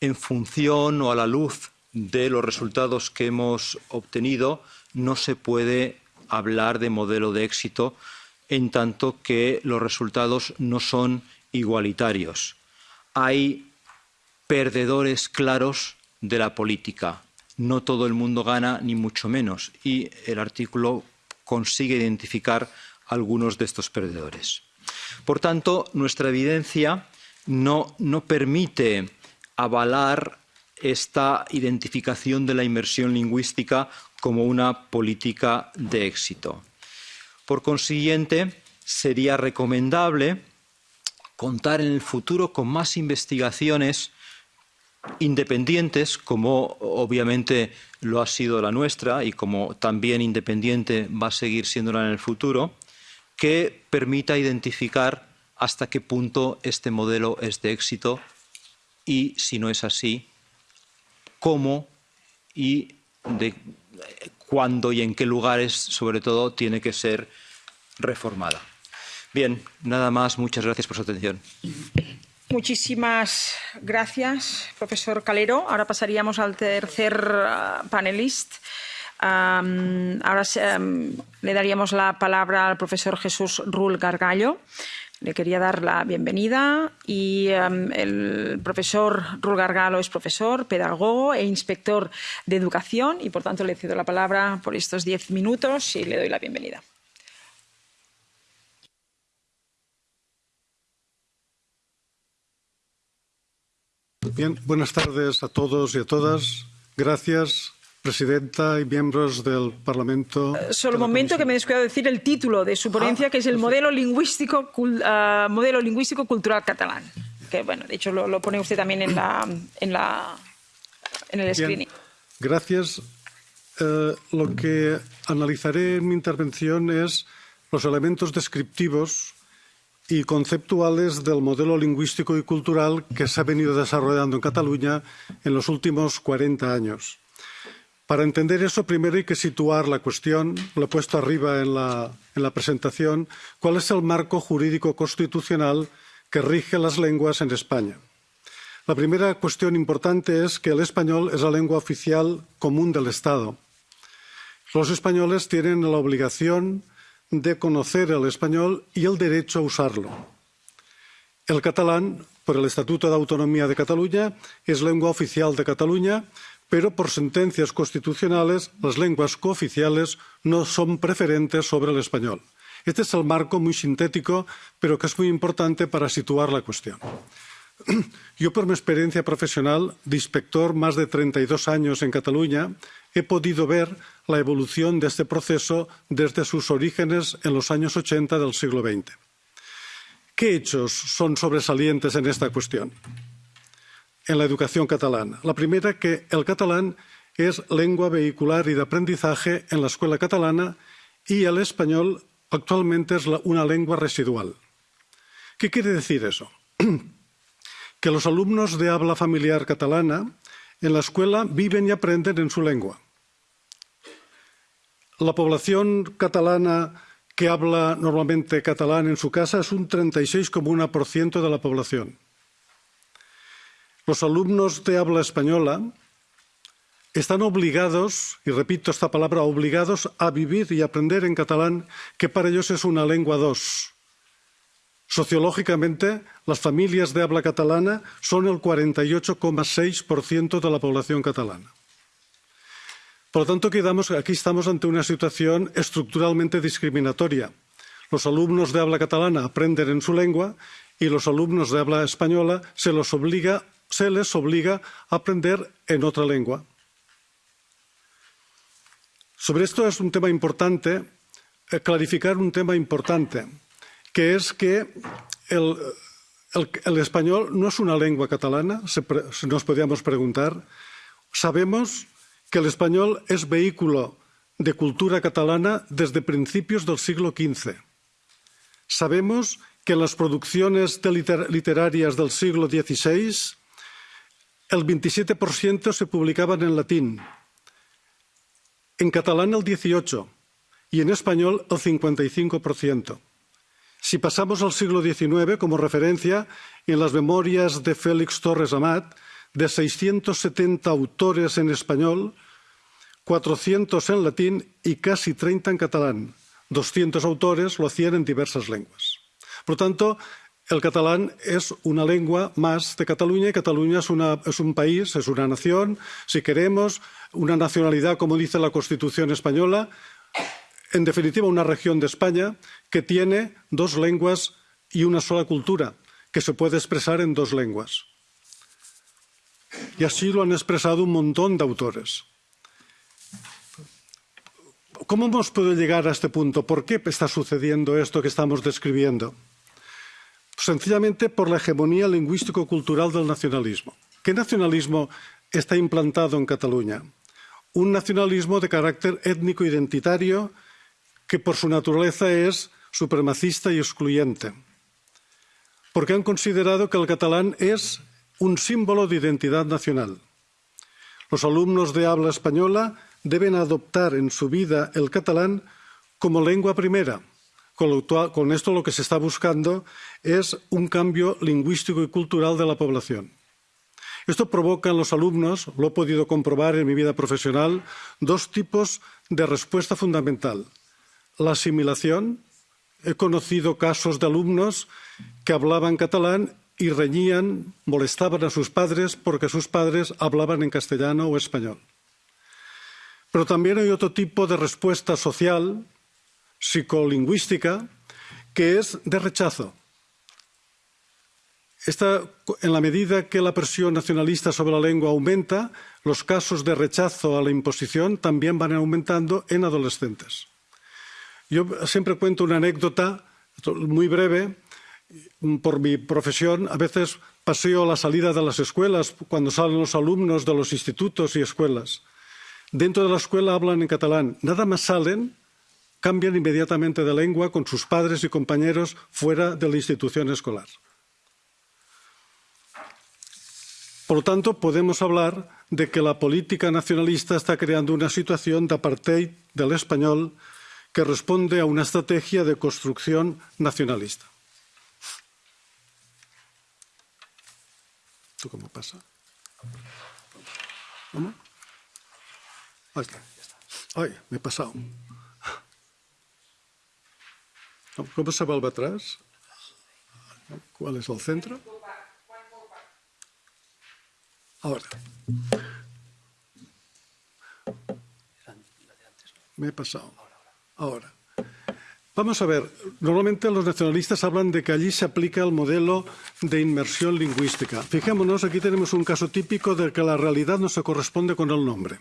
en función o a la luz de los resultados que hemos obtenido? No se puede hablar de modelo de éxito en tanto que los resultados no son igualitarios. Hay perdedores claros de la política. No todo el mundo gana, ni mucho menos. Y el artículo consigue identificar algunos de estos perdedores. Por tanto, nuestra evidencia no, no permite avalar esta identificación de la inmersión lingüística como una política de éxito. Por consiguiente, sería recomendable contar en el futuro con más investigaciones independientes, como obviamente lo ha sido la nuestra y como también independiente va a seguir siéndola en el futuro, que permita identificar hasta qué punto este modelo es de éxito y, si no es así, cómo y de cuándo y en qué lugares, sobre todo, tiene que ser reformada. Bien, nada más. Muchas gracias por su atención. Muchísimas gracias, profesor Calero. Ahora pasaríamos al tercer uh, panelista. Ahora le daríamos la palabra al profesor Jesús Rull Gargallo. Le quería dar la bienvenida y um, el profesor Rull Gargallo es profesor, pedagogo e inspector de educación y por tanto le cedo la palabra por estos diez minutos y le doy la bienvenida. Bien, buenas tardes a todos y a todas. Gracias, presidenta y miembros del Parlamento. Uh, solo un momento que me he descuidado de decir el título de su ponencia, ah, que es el modelo lingüístico, uh, modelo lingüístico cultural catalán. Que bueno, de hecho lo, lo pone usted también en la, en la, en el screening. Bien, gracias. Eh, lo que analizaré en mi intervención es los elementos descriptivos y conceptuales del modelo lingüístico y cultural que se ha venido desarrollando en Cataluña en los últimos 40 años. Para entender eso, primero hay que situar la cuestión, lo he puesto arriba en la, en la presentación, cuál es el marco jurídico constitucional que rige las lenguas en España. La primera cuestión importante es que el español es la lengua oficial común del Estado. Los españoles tienen la obligación de conocer el español y el derecho a usarlo. El catalán, por el Estatuto de Autonomía de Cataluña, es lengua oficial de Cataluña, pero por sentencias constitucionales las lenguas cooficiales no son preferentes sobre el español. Este es el marco muy sintético, pero que es muy importante para situar la cuestión. Yo, por mi experiencia profesional de inspector más de 32 años en Cataluña, he podido ver la evolución de este proceso desde sus orígenes en los años 80 del siglo XX. ¿Qué hechos son sobresalientes en esta cuestión? En la educación catalana. La primera, que el catalán es lengua vehicular y de aprendizaje en la escuela catalana y el español actualmente es una lengua residual. ¿Qué quiere decir eso? que los alumnos de habla familiar catalana en la escuela viven y aprenden en su lengua la población catalana que habla normalmente catalán en su casa es un 36,1% de la población. Los alumnos de habla española están obligados, y repito esta palabra, obligados a vivir y aprender en catalán, que para ellos es una lengua dos. Sociológicamente, las familias de habla catalana son el 48,6% de la población catalana. Por lo tanto, aquí estamos ante una situación estructuralmente discriminatoria. Los alumnos de habla catalana aprenden en su lengua y los alumnos de habla española se, los obliga, se les obliga a aprender en otra lengua. Sobre esto es un tema importante, eh, clarificar un tema importante, que es que el, español no es una lengua catalana, se, nos podríamos preguntar. Sabemos que el español es vehículo de cultura catalana desde principios del siglo XV. Sabemos que en las producciones liter literarias del siglo XVI el 27% se publicaban en latín, en catalán el 18% y en español el 55%. Si pasamos al siglo XIX como referencia, en las memorias de Félix Torres Amat, de 670 autores en español, 400 en latín y casi 30 en catalán. 200 autores lo hacían en diversas lenguas. Por tanto, el catalán es una lengua más de Cataluña y Cataluña es, un país, es una nación, si queremos, una nacionalidad, como dice la Constitución española, en definitiva una región de España que tiene dos lenguas y una sola cultura, que se puede expresar en dos lenguas. y así lo han expresado un montón de autores. ¿Cómo hemos podido llegar a este punto? ¿Por qué está sucediendo esto que estamos describiendo? Sencillamente por la hegemonía lingüístico-cultural del nacionalismo. ¿Qué nacionalismo está implantado en Cataluña? Un nacionalismo de carácter étnico-identitario que por su naturaleza es supremacista y excluyente. Porque han considerado que el catalán es un símbolo de identidad nacional. Los alumnos de habla española deben adoptar en su vida el catalán como lengua primera. Con, esto lo que se está buscando es un cambio lingüístico y cultural de la población. Esto provoca en los alumnos, lo he podido comprobar en mi vida profesional, dos tipos de respuesta fundamental. La asimilación. He conocido casos de alumnos que hablaban catalán y reñían, molestaban a sus padres porque sus padres hablaban en castellano o español. Pero también hay otro tipo de respuesta social, psicolingüística, que es de rechazo. Esta, en la medida que la presión nacionalista sobre la lengua aumenta, los casos de rechazo a la imposición también van aumentando en adolescentes. Yo siempre cuento una anécdota muy breve. Por mi profesión, a veces paseo a la salida de las escuelas cuando salen los alumnos de los institutos y escuelas dentro de la escuela hablan en catalán. Nada más salen, cambian inmediatamente de lengua con sus padres y compañeros fuera de la institución escolar. Por lo tanto, podemos hablar de que la política nacionalista está creando una situación de apartheid del español que responde a una estrategia de construcción nacionalista. ¿Esto cómo pasa? ¿Cómo? Ay, me he pasado. ¿Cómo se vuelve atrás? ¿Cuál es el centro? Ahora. Me he pasado. Ahora. Vamos a ver, normalmente los nacionalistas hablan de que allí se aplica el modelo de inmersión lingüística. Fijémonos, aquí tenemos un caso típico de que la realidad no se corresponde con el nombre.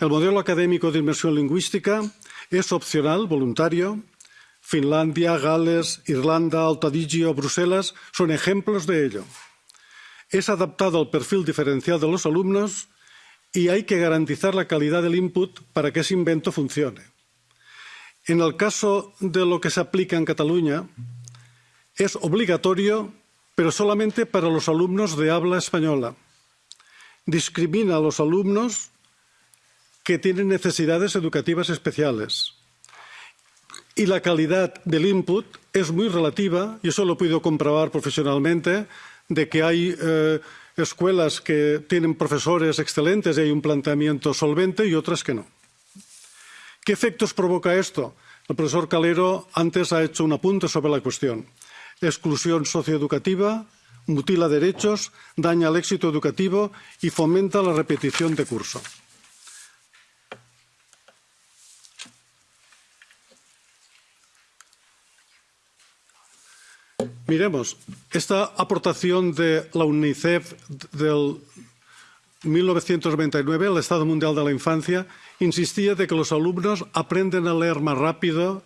El modelo académico de inmersión lingüística es opcional, voluntario. Finlandia, Gales, Irlanda, Alto Adigio, Bruselas son ejemplos de ello. Es adaptado al perfil diferencial de los alumnos y hay que garantizar la calidad del input para que ese invento funcione. En el caso de lo que se aplica en Cataluña, es obligatorio, pero solamente para los alumnos de habla española. Discrimina a los alumnos que tienen necesidades educativas especiales. Y la calidad del input es muy relativa, y eso lo he podido comprobar profesionalmente, de que hay eh, escuelas que tienen profesores excelentes y hay un planteamiento solvente y otras que no. ¿Qué efectos provoca esto? El profesor Calero antes ha hecho un apunte sobre la cuestión. Exclusión socioeducativa, mutila derechos, daña el éxito educativo y fomenta la repetición de curso. Miremos, esta aportación de la UNICEF del 1999, el Estado Mundial de la Infancia, insistía de que los alumnos aprenden a leer más rápido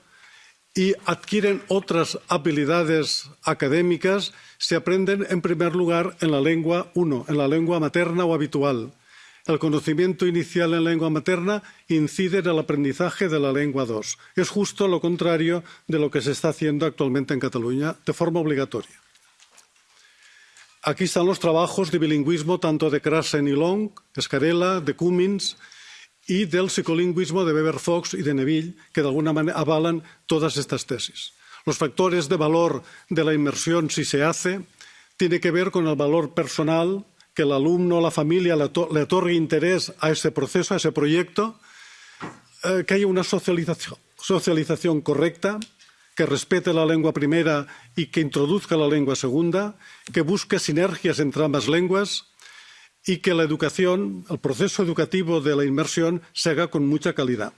y adquieren otras habilidades académicas. Si aprenden en primer lugar en la lengua 1, en la lengua materna o habitual el conocimiento inicial en lengua materna incide en el aprendizaje de la lengua 2. Es justo lo contrario de lo que se está haciendo actualmente en Cataluña de forma obligatoria. Aquí están los trabajos de bilingüismo tanto de Krasen y Long, Escarela, de Cummins y del psicolingüismo de Weber Fox y de Neville, que de alguna manera avalan todas estas tesis. Los factores de valor de la inmersión, si se hace, tiene que ver con el valor personal, que el alumno la familia le, otorgue interés a ese proceso, a ese proyecto, eh, que haya una socialización, socialización correcta, que respete la lengua primera y que introduzca la lengua segunda, que busque sinergias entre ambas lenguas y que la educación, el proceso educativo de la inmersión, se haga con mucha calidad.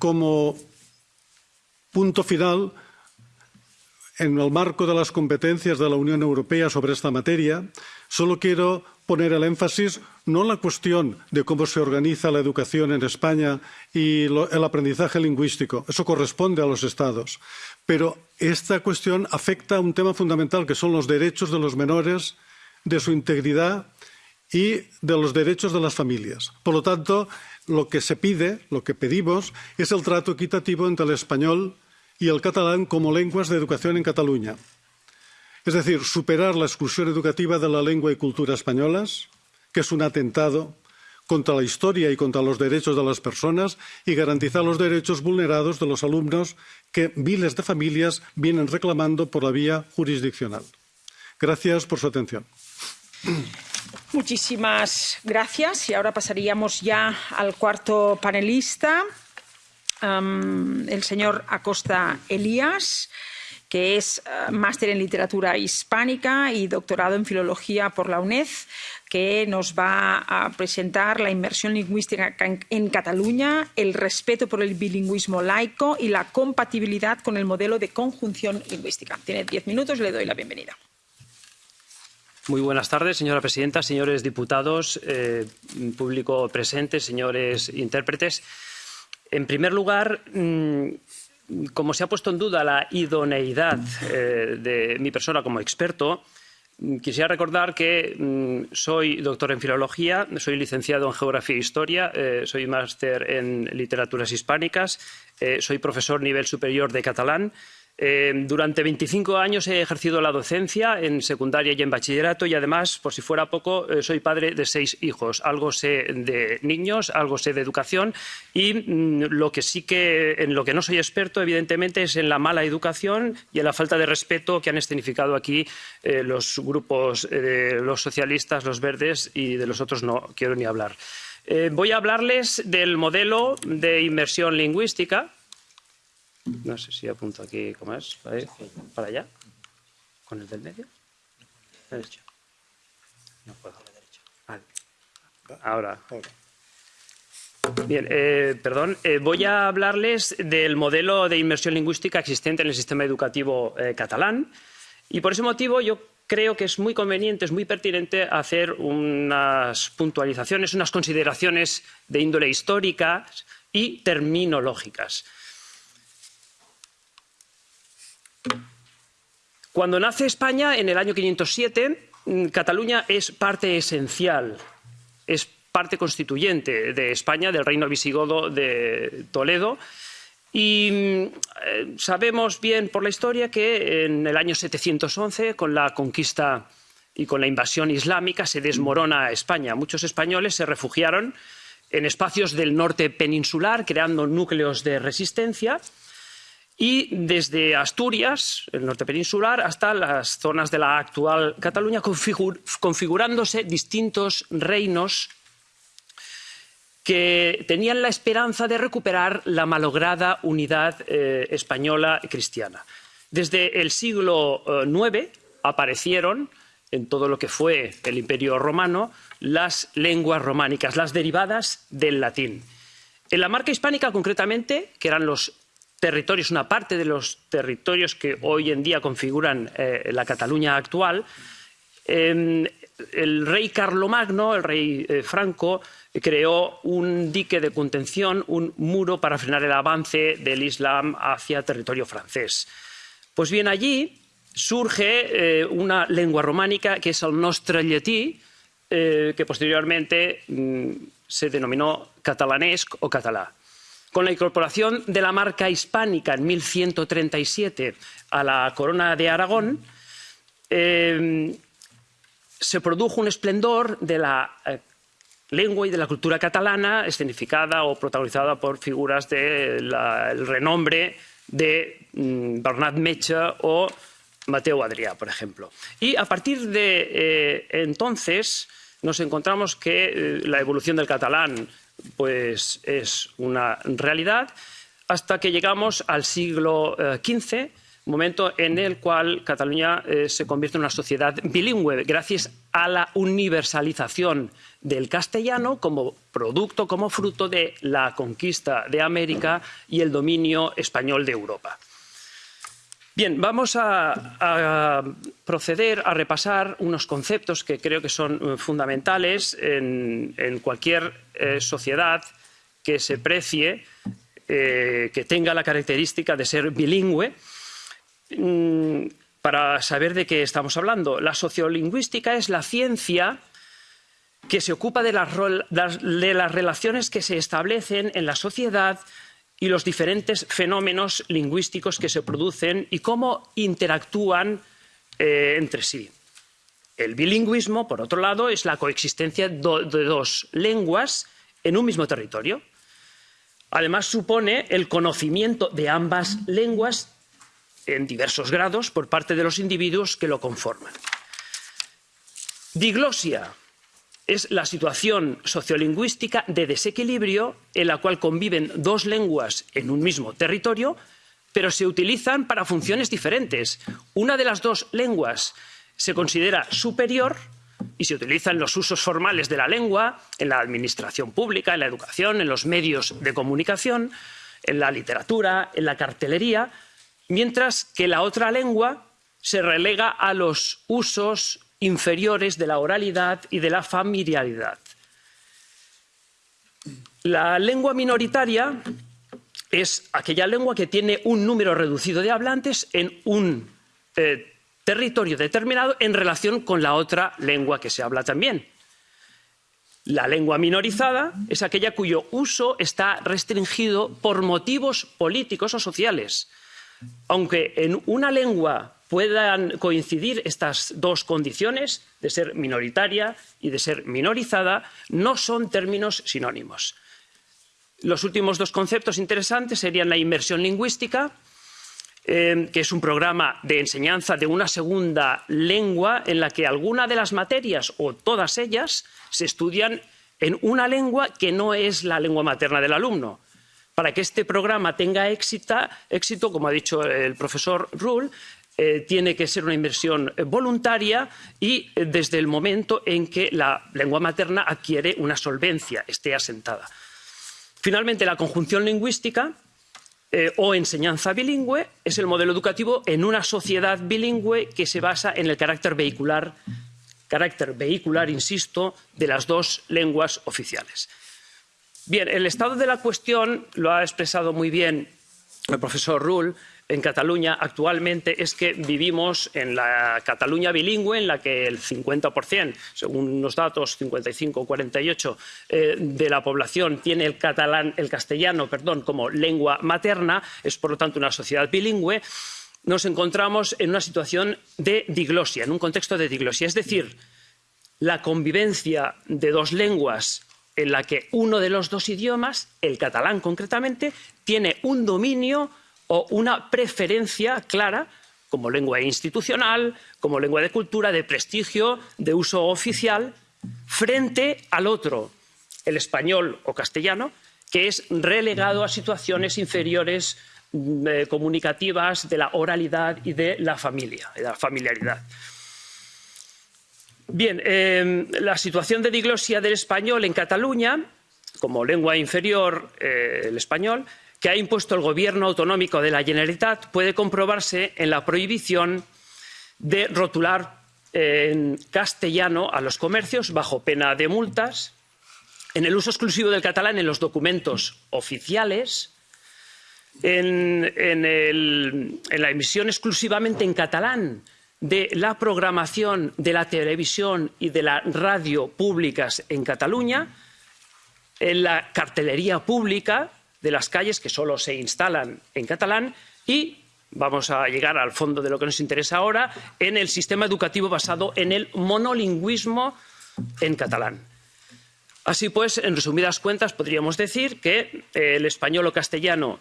Como punto final, en el marco de las competencias de la Unión Europea sobre esta materia, solo quiero poner el énfasis no en la cuestión de cómo se organiza la educación en España y el aprendizaje lingüístico. Eso corresponde a los Estados. Pero esta cuestión afecta a un tema fundamental, que son los derechos de los menores, de su integridad y de los derechos de las familias. Por lo tanto, lo que se pide, lo que pedimos, es el trato equitativo entre el español y el catalán como lenguas de educación en Cataluña. Es decir, superar la exclusión educativa de la lengua y cultura españolas, que es un atentado contra la historia y contra los derechos de las personas, y garantizar los derechos vulnerados de los alumnos que miles de familias vienen reclamando por la vía jurisdiccional. Gracias por su atención. Muchísimas gracias. Y ahora pasaríamos ya al cuarto panelista, el señor Acosta Elías que es uh, máster en literatura hispánica y doctorado en filología por la UNED, que nos va a presentar la inmersión lingüística en Cataluña, el respeto por el bilingüismo laico y la compatibilidad con el modelo de conjunción lingüística. Tiene diez minutos le doy la bienvenida. Muy buenas tardes, señora presidenta, señores diputados, eh, público presente, señores intérpretes. En primer lugar, mmm, como se ha puesto en duda la idoneidad eh, de mi persona como experto, quisiera recordar que mm, soy doctor en filología, soy licenciado en geografía e historia, eh, soy máster en literaturas hispánicas, eh, soy profesor nivel superior de catalán eh, durante 25 años he ejercido la docencia en secundaria y en bachillerato y además, por si fuera poco, eh, soy padre de seis hijos. Algo sé de niños, algo sé de educación y mm, lo que sí que en lo que no soy experto, evidentemente, es en la mala educación y en la falta de respeto que han escenificado aquí eh, los grupos eh, de los socialistas, los verdes y de los otros no quiero ni hablar. Voy a hablarles del modelo de inmersión lingüística no sé si apunto aquí, ¿cómo es? ¿Para allá? ¿Con el del medio? Derecho. No puedo. Vale. Ahora. Bien, eh, perdón. Eh, voy a hablarles del modelo de inmersión lingüística existente en el sistema educativo eh, catalán. Y por ese motivo yo creo que es muy conveniente, es muy pertinente hacer unas puntualizaciones, unas consideraciones de índole histórica y terminológicas. Cuando nace España, en el año 507, mm, Cataluña es parte esencial, es parte constituyente de España, del reino visigodo de Toledo. Y mm, eh, sabemos bien por la historia que en el año 711, con la conquista y con la invasión islámica, se desmorona España. Muchos españoles se refugiaron en espacios del norte peninsular, creando núcleos de resistencia y desde Asturias, el norte peninsular, hasta las zonas de la actual Cataluña, configur configurándose distintos reinos que tenían la esperanza de recuperar la malograda unidad eh, española cristiana. Desde el siglo IX eh, aparecieron en todo lo que fue el Imperio romano las lenguas románicas, las derivadas del latín. En la marca hispánica, concretamente, que eran los territorios, una parte de los territorios que hoy en día configuran eh, la Cataluña actual, eh, el rey Carlomagno, el rey eh, Franco, creó un dique de contención, un muro para frenar el avance del Islam hacia territorio francés. Pues bien, allí surge eh, una lengua románica que es el nostre llatí, eh, que posteriormente mm, se denominó catalanesc o catalá. Con la incorporación de la marca hispánica en 1137 a la corona de Aragón, eh, se produjo un esplendor de la eh, lengua y de la cultura catalana, escenificada o protagonizada por figuras del de renombre de mm, Bernat Metge o Mateo Adrià, por ejemplo. Y a partir de eh, entonces nos encontramos que la evolución del catalán pues es una realidad hasta que llegamos al siglo XV, eh, momento en el cual Cataluña eh, se convierte en una sociedad bilingüe gracias a la universalización del castellano como producto, como fruto de la conquista de América y el dominio español de Europa. Bien, vamos a, proceder a repasar unos conceptos que creo que son eh, fundamentales en, en cualquier eh, sociedad que se precie, eh, que tenga la característica de ser bilingüe. Mm, para saber de qué estamos hablando. La sociolingüística es la ciencia que se ocupa de las, de las relaciones que se establecen en la sociedad y los diferentes fenómenos lingüísticos que se producen y cómo interactúan eh, entre sí. El bilingüismo, por otro lado, es la coexistencia de dos lenguas en un mismo territorio. Además, supone el conocimiento de ambas lenguas en diversos grados por parte de los individuos que lo conforman. Diglosia es la situación sociolingüística de desequilibrio en la cual conviven dos lenguas en un mismo territorio, pero se utilizan para funciones diferentes. Una de las dos lenguas se considera superior y se utilizan los usos formales de la lengua en la administración pública, en la educación, en los medios de comunicación, en la literatura, en la cartelería, mientras que la otra lengua se relega a los usos inferiores de la oralidad y de la familiaridad. La lengua minoritaria es aquella lengua que tiene un número reducido de hablantes en un eh, territorio determinado en relación con la otra lengua que se habla también. La lengua minorizada es aquella cuyo uso está restringido por motivos políticos o sociales. Aunque en una lengua puedan coincidir estas dos condiciones de ser minoritaria y de ser minorizada, no son términos sinónimos. Los últimos dos conceptos interesantes serían la inmersión lingüística, eh, que es un programa de enseñanza de una segunda lengua en la que alguna de las materias o todas ellas se estudian en una lengua que no es la lengua materna del alumno. Para que este programa tenga éxito, como ha dicho el profesor Rull, eh, tiene que ser una inversión voluntaria y eh, desde el momento en que la lengua materna adquiere una solvencia, esté asentada. Finalmente, la conjunción lingüística eh, o enseñanza bilingüe es el modelo educativo en una sociedad bilingüe que se basa en el carácter vehicular, carácter vehicular, insisto, de las dos lenguas oficiales. Bien, el estado de la cuestión lo ha expresado muy bien el profesor Rull en Cataluña actualmente es que vivimos en la Cataluña bilingüe, en la que el 50%, según los datos 55 o 48, eh, de la población tiene el catalán, el castellano, perdón, como lengua materna, es por lo tanto una sociedad bilingüe. Nos encontramos en una situación de diglosia, en un contexto de diglosia, es decir, la convivencia de dos lenguas en la que uno de los dos idiomas, el catalán concretamente, tiene un dominio o una preferencia clara como lengua institucional, como lengua de cultura, de prestigio, de uso oficial, frente al otro, el español o castellano, que es relegado a situaciones inferiores mm, eh, comunicativas de la oralidad y de la familia, de la familiaridad. Bien, eh, la situación de diglosia del español en Cataluña, como lengua inferior eh, el español, que ha impuesto el Gobierno autonómico de la Generalitat puede comprobarse en la prohibición de rotular en castellano a los comercios bajo pena de multas, en el uso exclusivo del catalán en los documentos oficiales, en, en, la emisión exclusivamente en catalán de la programación de la televisión y de la radio públicas en Cataluña, en la cartelería pública de las calles que solo se instalan en catalán y vamos a llegar al fondo de lo que nos interesa ahora, en el sistema educativo basado en el monolingüismo en catalán. Así pues, en resumidas cuentas, podríamos decir que eh, el español o castellano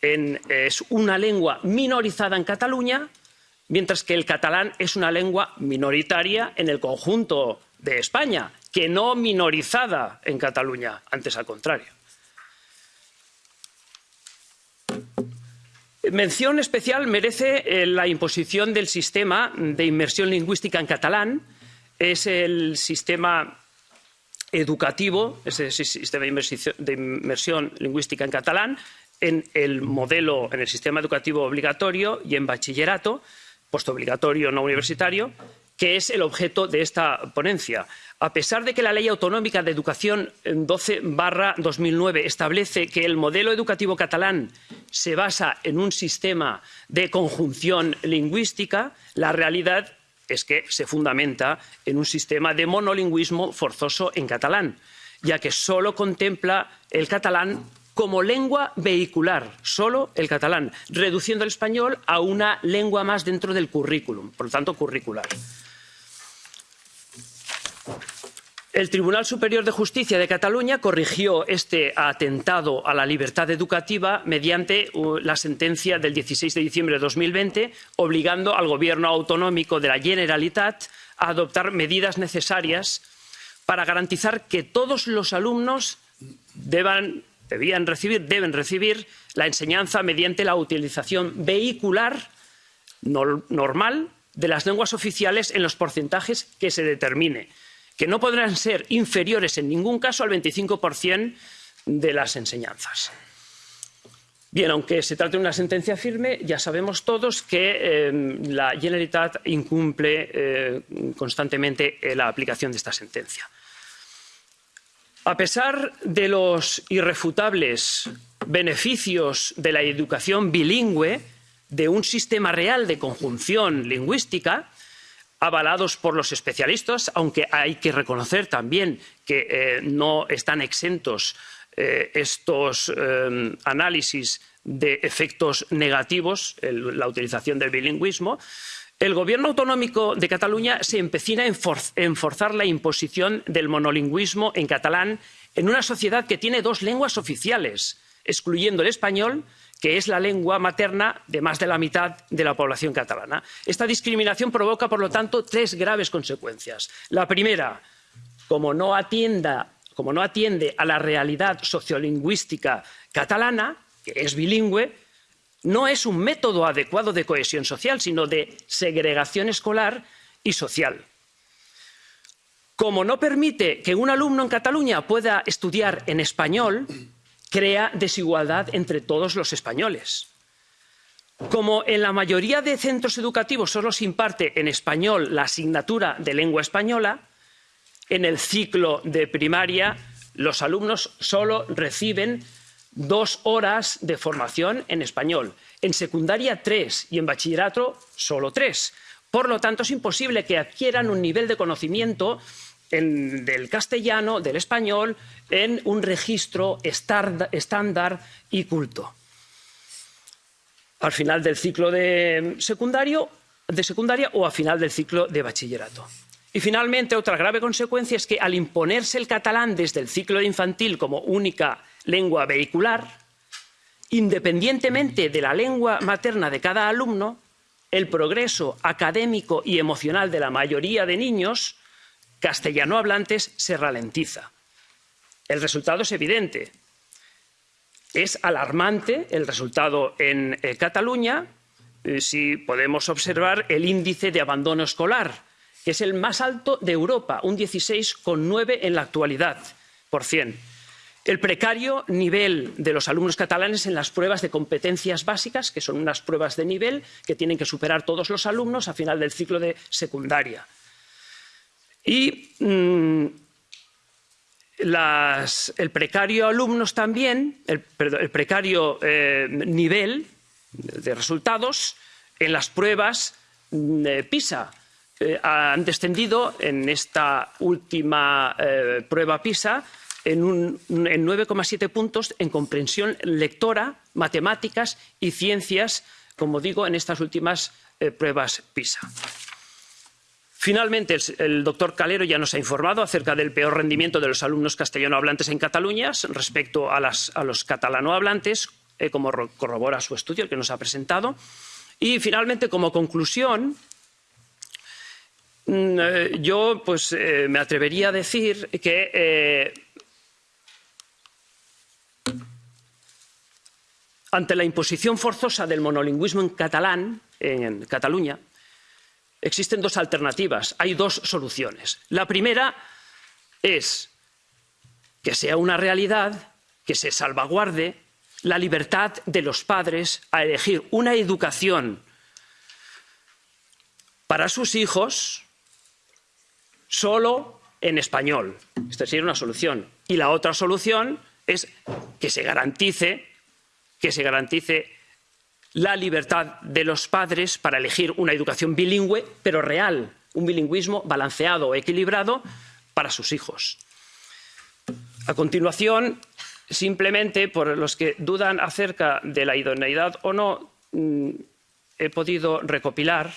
en, es una lengua minorizada en Cataluña, mientras que el catalán es una lengua minoritaria en el conjunto de España, que no minorizada en Cataluña, antes al contrario. Mención especial merece eh, la imposición del sistema de inmersión lingüística en catalán. Es el sistema educativo, ese sistema de inmersión lingüística en catalán, en el modelo, en el sistema educativo obligatorio y en bachillerato, postobligatorio no universitario, que es el objeto de esta ponencia. A pesar de que la Ley Autonómica de Educación 12-2009 establece que el modelo educativo catalán se basa en un sistema de conjunción lingüística, la realidad es que se fundamenta en un sistema de monolingüismo forzoso en catalán, ya que solo contempla el catalán como lengua vehicular, solo el catalán, reduciendo el español a una lengua más dentro del currículum, por lo tanto curricular. El Tribunal Superior de Justicia de Cataluña corrigió este atentado a la libertad educativa mediante uh, la sentencia del 16 de diciembre de 2020, obligando al Gobierno autonómico de la Generalitat a adoptar medidas necesarias para garantizar que todos los alumnos deban, debían recibir, deben recibir la enseñanza mediante la utilización vehicular normal de las lenguas oficiales en los porcentajes que se determine que no podrán ser inferiores en ningún caso al 25% de las enseñanzas. Bien, aunque se trate de una sentencia firme, ya sabemos todos que eh, la Generalitat incumple eh, constantemente eh, la aplicación de esta sentencia. A pesar de los irrefutables beneficios de la educación bilingüe, de un sistema real de conjunción lingüística, avalados por los especialistas, aunque hay que reconocer también que eh, no están exentos eh, estos eh, análisis de efectos negativos, la utilización del bilingüismo, el Gobierno autonómico de Cataluña se empecina en, en forzar la imposición del monolingüismo en catalán en una sociedad que tiene dos lenguas oficiales, excluyendo el español que es la lengua materna de más de la mitad de la población catalana. Esta discriminación provoca, por lo tanto, tres graves consecuencias. La primera, como no, atienda, como no atiende a la realidad sociolingüística catalana, que es bilingüe, no es un método adecuado de cohesión social, sino de segregación escolar y social. Como no permite que un alumno en Cataluña pueda estudiar en español, crea desigualdad entre todos los españoles. Como en la mayoría de centros educativos solo se imparte en español la asignatura de lengua española, en el ciclo de primaria los alumnos solo reciben dos horas de formación en español, en secundaria tres y en bachillerato solo tres. Por lo tanto, es imposible que adquieran un nivel de conocimiento en, del castellano, del español, en un registro estándar y culto. Al final del ciclo de, secundario, de secundaria o al final del ciclo de bachillerato. Y finalmente, otra grave consecuencia es que al imponerse el catalán desde el ciclo infantil como única lengua vehicular, independientemente de la lengua materna de cada alumno, el progreso académico y emocional de la mayoría de niños castellano hablantes se ralentiza. El resultado es evidente. Es alarmante el resultado en eh, Cataluña eh, si podemos observar el índice de abandono escolar, que es el más alto de Europa, un 16,9 en la actualidad por cien. El precario nivel de los alumnos catalanes en las pruebas de competencias básicas, que son unas pruebas de nivel que tienen que superar todos los alumnos a final del ciclo de secundaria. Y mmm, las, el precario alumnos también, el, precario eh, nivel de resultados en las pruebas de PISA. Eh, han descendido en esta última eh, prueba PISA en, en 9,7 puntos en comprensión lectora, matemáticas y ciencias, como digo, en estas últimas eh, pruebas PISA. Finalmente, el, doctor Calero ya nos ha informado acerca del peor rendimiento de los alumnos castellano hablantes en Cataluña respecto a, los catalano hablantes, eh, como corrobora su estudio, el que nos ha presentado. Y finalmente, como conclusión, mm, eh, yo pues, eh, me atrevería a decir que eh, ante la imposición forzosa del monolingüismo en catalán, en Cataluña, existen dos alternativas, hay dos soluciones. La primera es que sea una realidad, que se salvaguarde la libertad de los padres a elegir una educación para sus hijos solo en español. Esta sería una solución. Y la otra solución es que se garantice, que se garantice la libertad de los padres para elegir una educación bilingüe, pero real, un bilingüismo balanceado, equilibrado para sus hijos. A continuación, simplemente por los que dudan acerca de la idoneidad o no, mm, he podido recopilar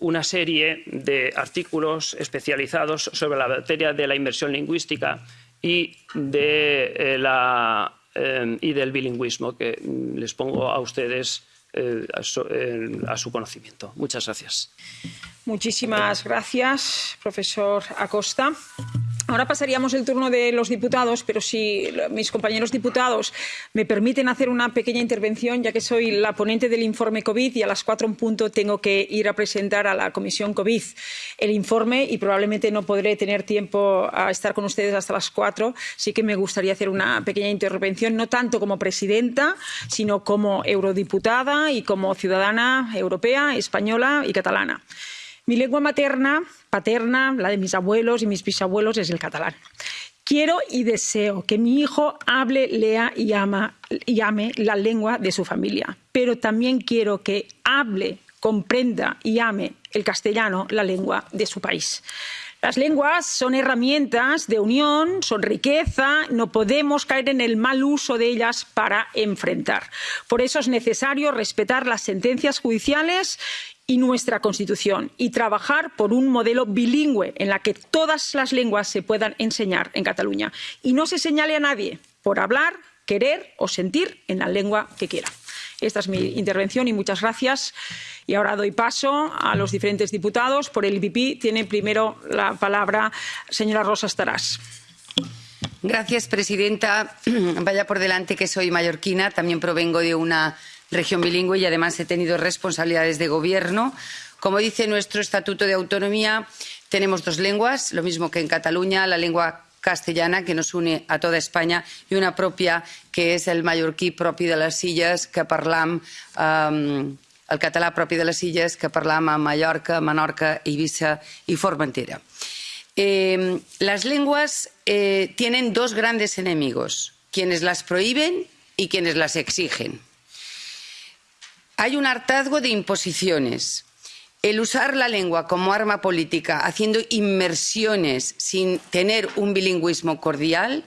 una serie de artículos especializados sobre la materia de la inversión lingüística y, de, eh, la, eh, y del bilingüismo que mm, les pongo a ustedes eh, a, su, eh, a su conocimiento. Muchas gracias. Muchísimas gracias, profesor Acosta. Ahora pasaríamos el turno de los diputados, pero si mis compañeros diputados me permiten hacer una pequeña intervención, ya que soy la ponente del informe COVID y a las cuatro en punto tengo que ir a presentar a la Comisión COVID el informe y probablemente no podré tener tiempo a estar con ustedes hasta las cuatro. Sí que me gustaría hacer una pequeña intervención, no tanto como presidenta, sino como eurodiputada y como ciudadana europea, española y catalana. Mi lengua materna, paterna, la de mis abuelos y mis bisabuelos es el catalán. Quiero y deseo que mi hijo hable, lea y, ama, y ame la lengua de su familia, pero también quiero que hable, comprenda y ame el castellano, la lengua de su país. Las lenguas son herramientas de unión, son riqueza, no podemos caer en el mal uso de ellas para enfrentar. Por eso es necesario respetar las sentencias judiciales y nuestra Constitución y trabajar por un modelo bilingüe en el que todas las lenguas se puedan enseñar en Cataluña y no se señale a nadie por hablar, querer o sentir en la lengua que quiera. Esta es mi intervención y muchas gracias. Y ahora doy paso a los diferentes diputados. Por el IPP tiene primero la palabra señora Rosa Estarás. Gracias, presidenta. Vaya por delante que soy mallorquina. También provengo de una región bilingüe y además he tenido responsabilidades de gobierno. Como dice nuestro Estatuto de Autonomía, tenemos dos lenguas, lo mismo que en Cataluña, la lengua castellana que nos une a toda España y una propia que és el mallorquí propi de les illes que parlam um, el català propi de les illes que parlam a Mallorca, Menorca, Ibiza y Formentera. Eh, las lenguas eh, tienen dos grandes enemigos, quienes las prohíben y quienes las exigen. Hay un hartazgo de imposiciones. El usar la lengua como arma política, haciendo inmersiones sin tener un bilingüismo cordial,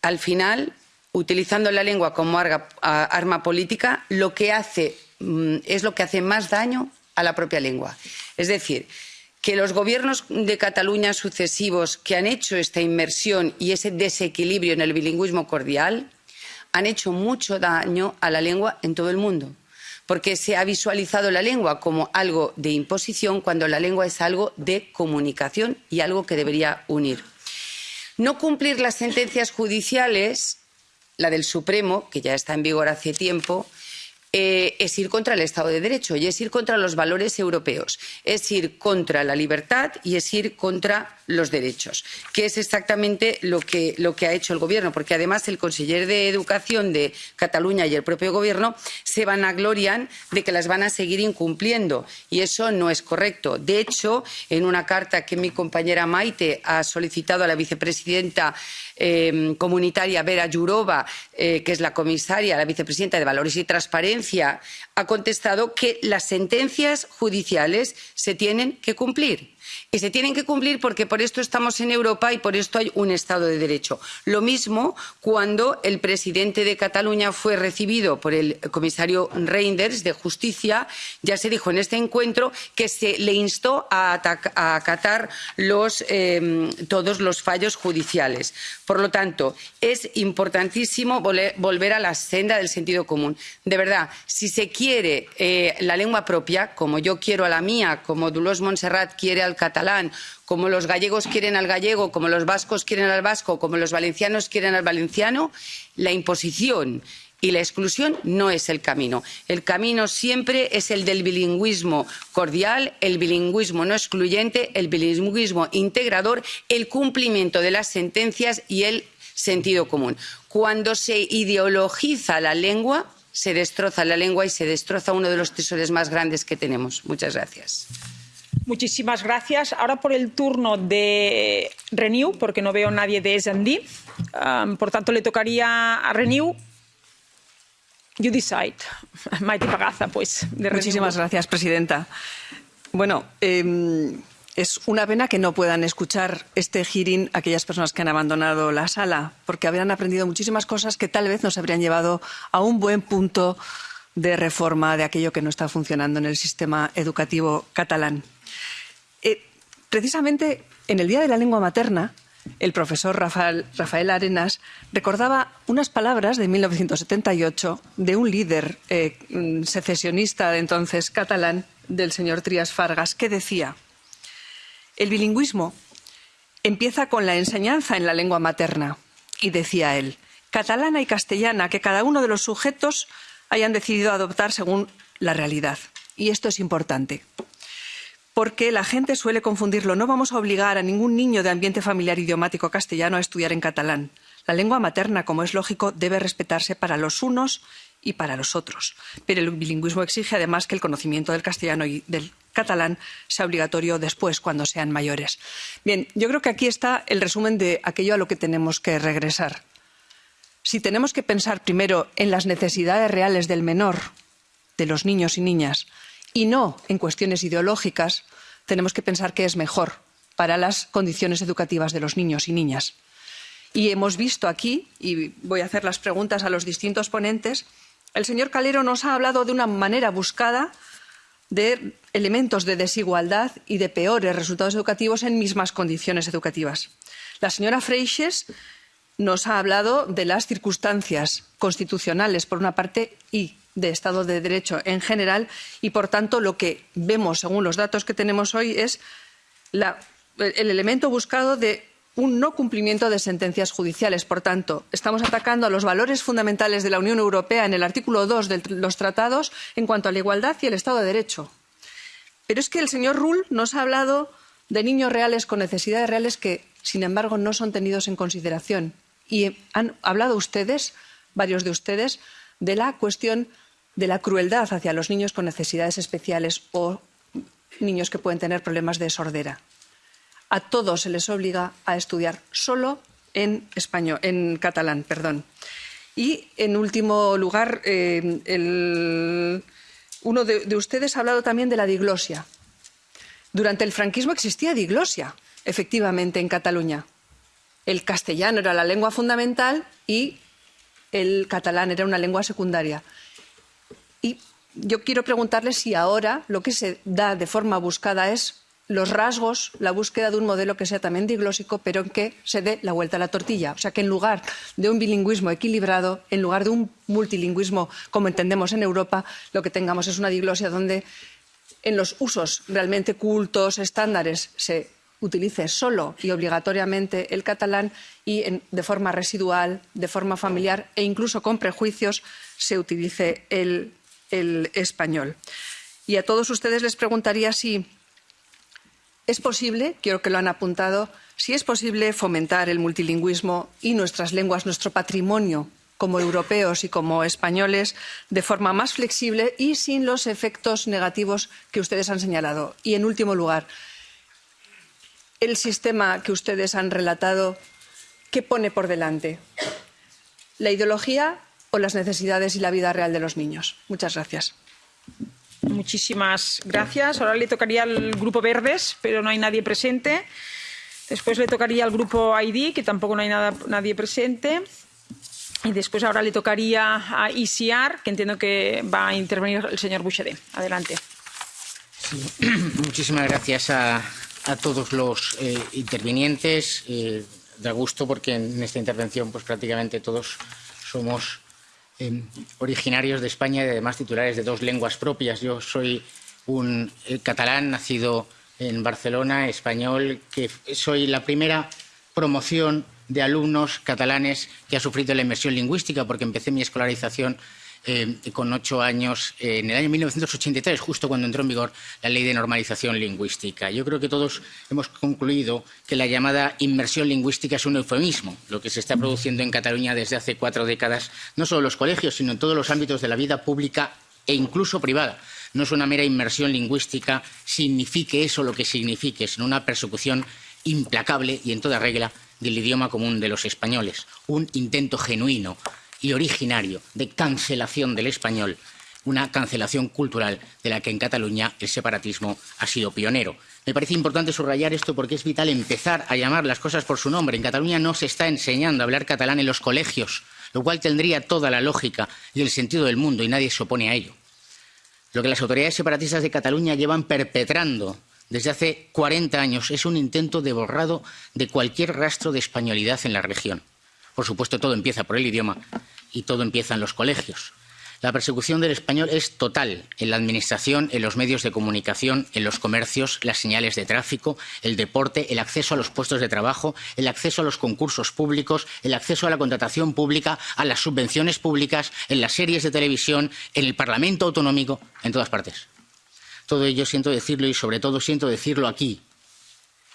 al final, utilizando la lengua como arma política, lo que hace mm, es lo que hace más daño a la propia lengua. Es decir, que los gobiernos de Cataluña sucesivos que han hecho esta inmersión y ese desequilibrio en el bilingüismo cordial han hecho mucho daño a la lengua en todo el mundo porque se ha visualizado la lengua como algo de imposición cuando la lengua es algo de comunicación y algo que debería unir. No cumplir las sentencias judiciales, la del Supremo, que ya está en vigor hace tiempo, eh, es ir contra el Estado de Derecho y es ir contra los valores europeos, es ir contra la libertad y es ir contra los derechos, que es exactamente lo que, lo que ha hecho el Gobierno, porque además el conseller de Educación de Cataluña y el propio Gobierno se vanaglorian de que las van a seguir incumpliendo y eso no es correcto. De hecho, en una carta que mi compañera Maite ha solicitado a la vicepresidenta eh, comunitaria Vera Jourova, eh, que es la comisaria, la vicepresidenta de Valores y Transparencia, ha contestado que las sentencias judiciales se tienen que cumplir y se tienen que cumplir porque por esto estamos en Europa y por esto hay un Estado de Derecho. Lo mismo cuando el presidente de Cataluña fue recibido por el comisario Reinders de Justicia, ya se dijo en este encuentro que se le instó a, a acatar eh, todos los fallos judiciales. Por lo tanto, es importantísimo volver a la senda del sentido común. De verdad, si se quiere eh, la lengua propia, como yo quiero a la mía, como Dolors Montserrat quiere al catalán, como los gallegos quieren al gallego, como los vascos quieren al vasco, como los valencianos quieren al valenciano, la imposición y la exclusión no es el camino. El camino siempre es el del bilingüismo cordial, el bilingüismo no excluyente, el bilingüismo integrador, el cumplimiento de las sentencias y el sentido común. Cuando se ideologiza la lengua, se destroza la lengua y se destroza uno de los tesoros más grandes que tenemos. Muchas gracias. Muchísimas gracias. Ahora por el turno de Renew, porque no veo a nadie de S&D. Por tanto, le tocaría a Renew. You decide. Maite Pagaza, pues. De Muchísimas gracias, presidenta. Bueno, eh, es una pena que no puedan escuchar este hearing aquellas personas que han abandonado la sala, porque habrían aprendido muchísimas cosas que tal vez nos habrían llevado a un buen punto de reforma de aquello que no está funcionando en el sistema educativo catalán. Precisamente en el Día de la Lengua Materna, el profesor Rafael, Arenas recordaba unas palabras de 1978 de un líder eh, secesionista de entonces catalán, del señor Trias Fargas, que decía el bilingüismo empieza con la enseñanza en la lengua materna. Y decía él, catalana y castellana, que cada uno de los sujetos hayan decidido adoptar según la realidad. Y esto es importante, porque la gente suele confundirlo. No vamos a obligar a ningún niño de ambiente familiar idiomático castellano a estudiar en catalán. La lengua materna, como es lógico, debe respetarse para los unos y para los otros. Pero el bilingüismo exige además que el conocimiento del castellano y del catalán sea obligatorio después, cuando sean mayores. Bien, yo creo que aquí está el resumen de aquello a lo que tenemos que regresar. Si tenemos que pensar primero en las necesidades reales del menor, de los niños y niñas, y no en cuestiones ideológicas, tenemos que pensar qué es mejor para las condiciones educativas de los niños y niñas. Y hemos visto aquí, y voy a hacer las preguntas a los distintos ponentes, el señor Calero nos ha hablado de una manera buscada de elementos de desigualdad y de peores resultados educativos en mismas condiciones educativas. La señora Freixes nos ha hablado de las circunstancias constitucionales, por una parte, y de Estado de Derecho en general, y, por tanto, lo que vemos, según los datos que tenemos hoy, es el elemento buscado de un no cumplimiento de sentencias judiciales. Por tanto, estamos atacando a los valores fundamentales de la Unión Europea en el artículo 2 de los tratados en cuanto a la igualdad y el Estado de Derecho. Pero es que el señor Rull nos ha hablado de niños reales con necesidades reales que, sin embargo, no son tenidos en consideración. Y han hablado ustedes, varios de ustedes, de la cuestión de la crueldad hacia los niños con necesidades especiales o niños que pueden tener problemas de sordera a todos se les obliga a estudiar solo en español, en catalán, perdón. Y en último lugar, eh, uno de, de, ustedes ha hablado también de la diglosia. Durante el franquismo existía diglosia, efectivamente, en Cataluña. El castellano era la lengua fundamental y el catalán era una lengua secundaria. Y yo quiero preguntarle si ahora lo que se da de forma buscada es los rasgos, la búsqueda de un modelo que sea también diglósico, pero en que se dé la vuelta a la tortilla. O sea, que en lugar de un bilingüismo equilibrado, en lugar de un multilingüismo como entendemos en Europa, lo que tengamos es una diglosia donde en los usos realmente cultos, estándares, se utilice solo y obligatoriamente el catalán y en, de forma residual, de forma familiar e incluso con prejuicios se utilice el, el español. Y a todos ustedes les preguntaría si es posible, quiero que lo han apuntado, si es posible fomentar el multilingüismo y nuestras lenguas, nuestro patrimonio como europeos y como españoles de forma más flexible y sin los efectos negativos que ustedes han señalado. Y, en último lugar, el sistema que ustedes han relatado, ¿qué pone por delante? ¿La ideología o las necesidades y la vida real de los niños? Muchas gracias. Muchísimas gracias. Ahora le tocaría al Grupo Verdes, pero no hay nadie presente. Después le tocaría al Grupo ID, que tampoco no hay nada, nadie presente. Y después ahora le tocaría a ICR, que entiendo que va a intervenir el señor Bouchet. Adelante. Sí. Muchísimas gracias a, a todos los eh, intervinientes. Eh, da gusto porque en esta intervención pues prácticamente todos somos eh, originarios de España y además titulares de dos lenguas propias. Yo soy un eh, catalán nacido en Barcelona, español, que soy la primera promoción de alumnos catalanes que ha sufrido la inmersión lingüística porque empecé mi escolarización eh, con ocho años, eh, en el año 1983, justo cuando entró en vigor la Ley de Normalización Lingüística. Yo creo que todos hemos concluido que la llamada inmersión lingüística es un eufemismo, lo que se está produciendo en Cataluña desde hace cuatro décadas, no solo en los colegios, sino en todos los ámbitos de la vida pública e incluso privada. No es una mera inmersión lingüística, signifique eso lo que signifique, sino una persecución implacable y en toda regla del idioma común de los españoles, un intento genuino y originario de cancelación del español, una cancelación cultural de la que en Cataluña el separatismo ha sido pionero. Me parece importante subrayar esto porque es vital empezar a llamar las cosas por su nombre. En Cataluña no se está enseñando a hablar catalán en los colegios, lo cual tendría toda la lógica y el sentido del mundo y nadie se opone a ello. Lo que las autoridades separatistas de Cataluña llevan perpetrando desde hace 40 años es un intento de borrado de cualquier rastro de españolidad en la región. Por supuesto, todo empieza por el idioma y todo empieza en los colegios. La persecución del español es total en la administración, en los medios de comunicación, en los comercios, las señales de tráfico, el deporte, el acceso a los puestos de trabajo, el acceso a los concursos públicos, el acceso a la contratación pública, a las subvenciones públicas, en las series de televisión, en el Parlamento autonómico, en todas partes. Todo ello siento decirlo y sobre todo siento decirlo aquí,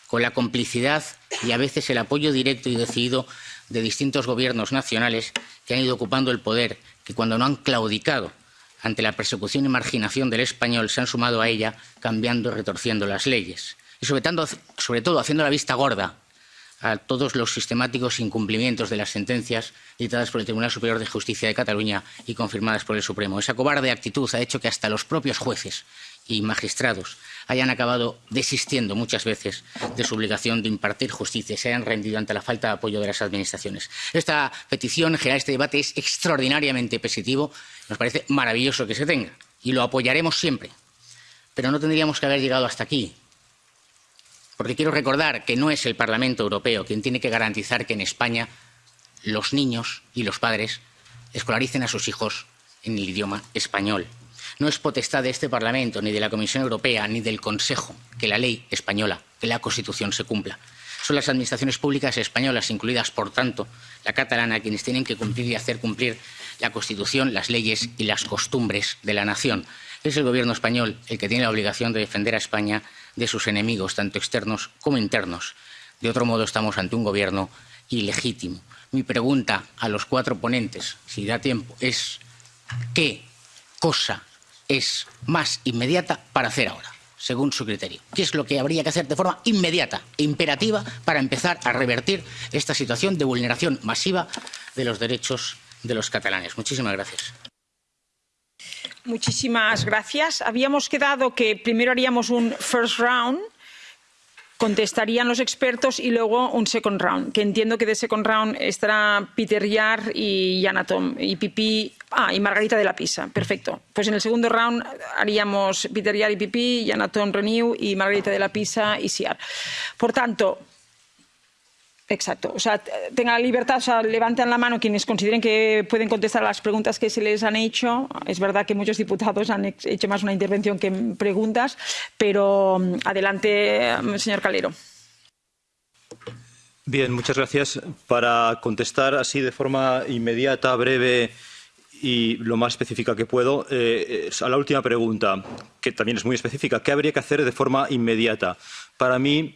con la complicidad y a veces el apoyo directo y decidido de distintos gobiernos nacionales que han ido ocupando el poder, que cuando no han claudicado ante la persecución y marginación del español se han sumado a ella cambiando y retorciendo las leyes. Y sobre, sobre todo haciendo la vista gorda a todos los sistemáticos incumplimientos de las sentencias dictadas por el Tribunal Superior de Justicia de Cataluña y confirmadas por el Supremo. Esa cobarde actitud ha hecho que hasta los propios jueces y magistrados hayan acabado desistiendo muchas veces de su obligación de impartir justicia y se hayan rendido ante la falta de apoyo de las administraciones. Esta petición, en general, este debate es extraordinariamente positivo. Nos parece maravilloso que se tenga y lo apoyaremos siempre. Pero no tendríamos que haber llegado hasta aquí. Porque quiero recordar que no es el Parlamento Europeo quien tiene que garantizar que en España los niños y los padres escolaricen a sus hijos en el idioma español. No es potestad de este Parlamento, ni de la Comisión Europea, ni del Consejo que la ley española, que la Constitución se cumpla. Son las administraciones públicas españolas, incluidas, por tanto, la catalana, quienes tienen que cumplir y hacer cumplir la Constitución, las leyes y las costumbres de la nación. Es el Gobierno español el que tiene la obligación de defender a España de sus enemigos, tanto externos como internos. De otro modo, estamos ante un Gobierno ilegítimo. Mi pregunta a los cuatro ponentes, si da tiempo, es ¿qué cosa es más inmediata para hacer ahora, según su criterio? ¿Qué es lo que habría que hacer de forma inmediata e imperativa para empezar a revertir esta situación de vulneración masiva de los derechos de los catalanes? Muchísimas gracias. Muchísimas gracias. Habíamos quedado que primero haríamos un first round contestarían los expertos y luego un second round, que entiendo que de second round estará Peter Yar y Yanatom y Pipi, ah, y Margarita de la Pisa. Perfecto. Pues en el segundo round haríamos Peter Yar y Pipi, Yanatom Renew y Margarita de la Pisa y Siar. Por tanto, Exacto. O sea, tengan libertad, o sea, levanten la mano quienes consideren que pueden contestar las preguntas que se les han hecho. Es verdad que muchos diputados han hecho más una intervención que preguntas, pero mm, adelante, mm, señor Calero. Bien, muchas gracias. Para contestar así de forma inmediata, breve y lo más específica que puedo, eh, a la última pregunta, que también es muy específica, ¿qué habría que hacer de forma inmediata? Para mí,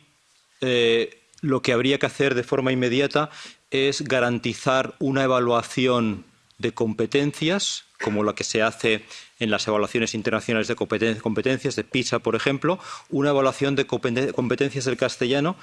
eh, lo que habría que hacer de forma inmediata es garantizar una evaluación de competencias, como la que se hace en las evaluaciones internacionales de competencias, de PISA, por ejemplo, una evaluación de competencias del castellano,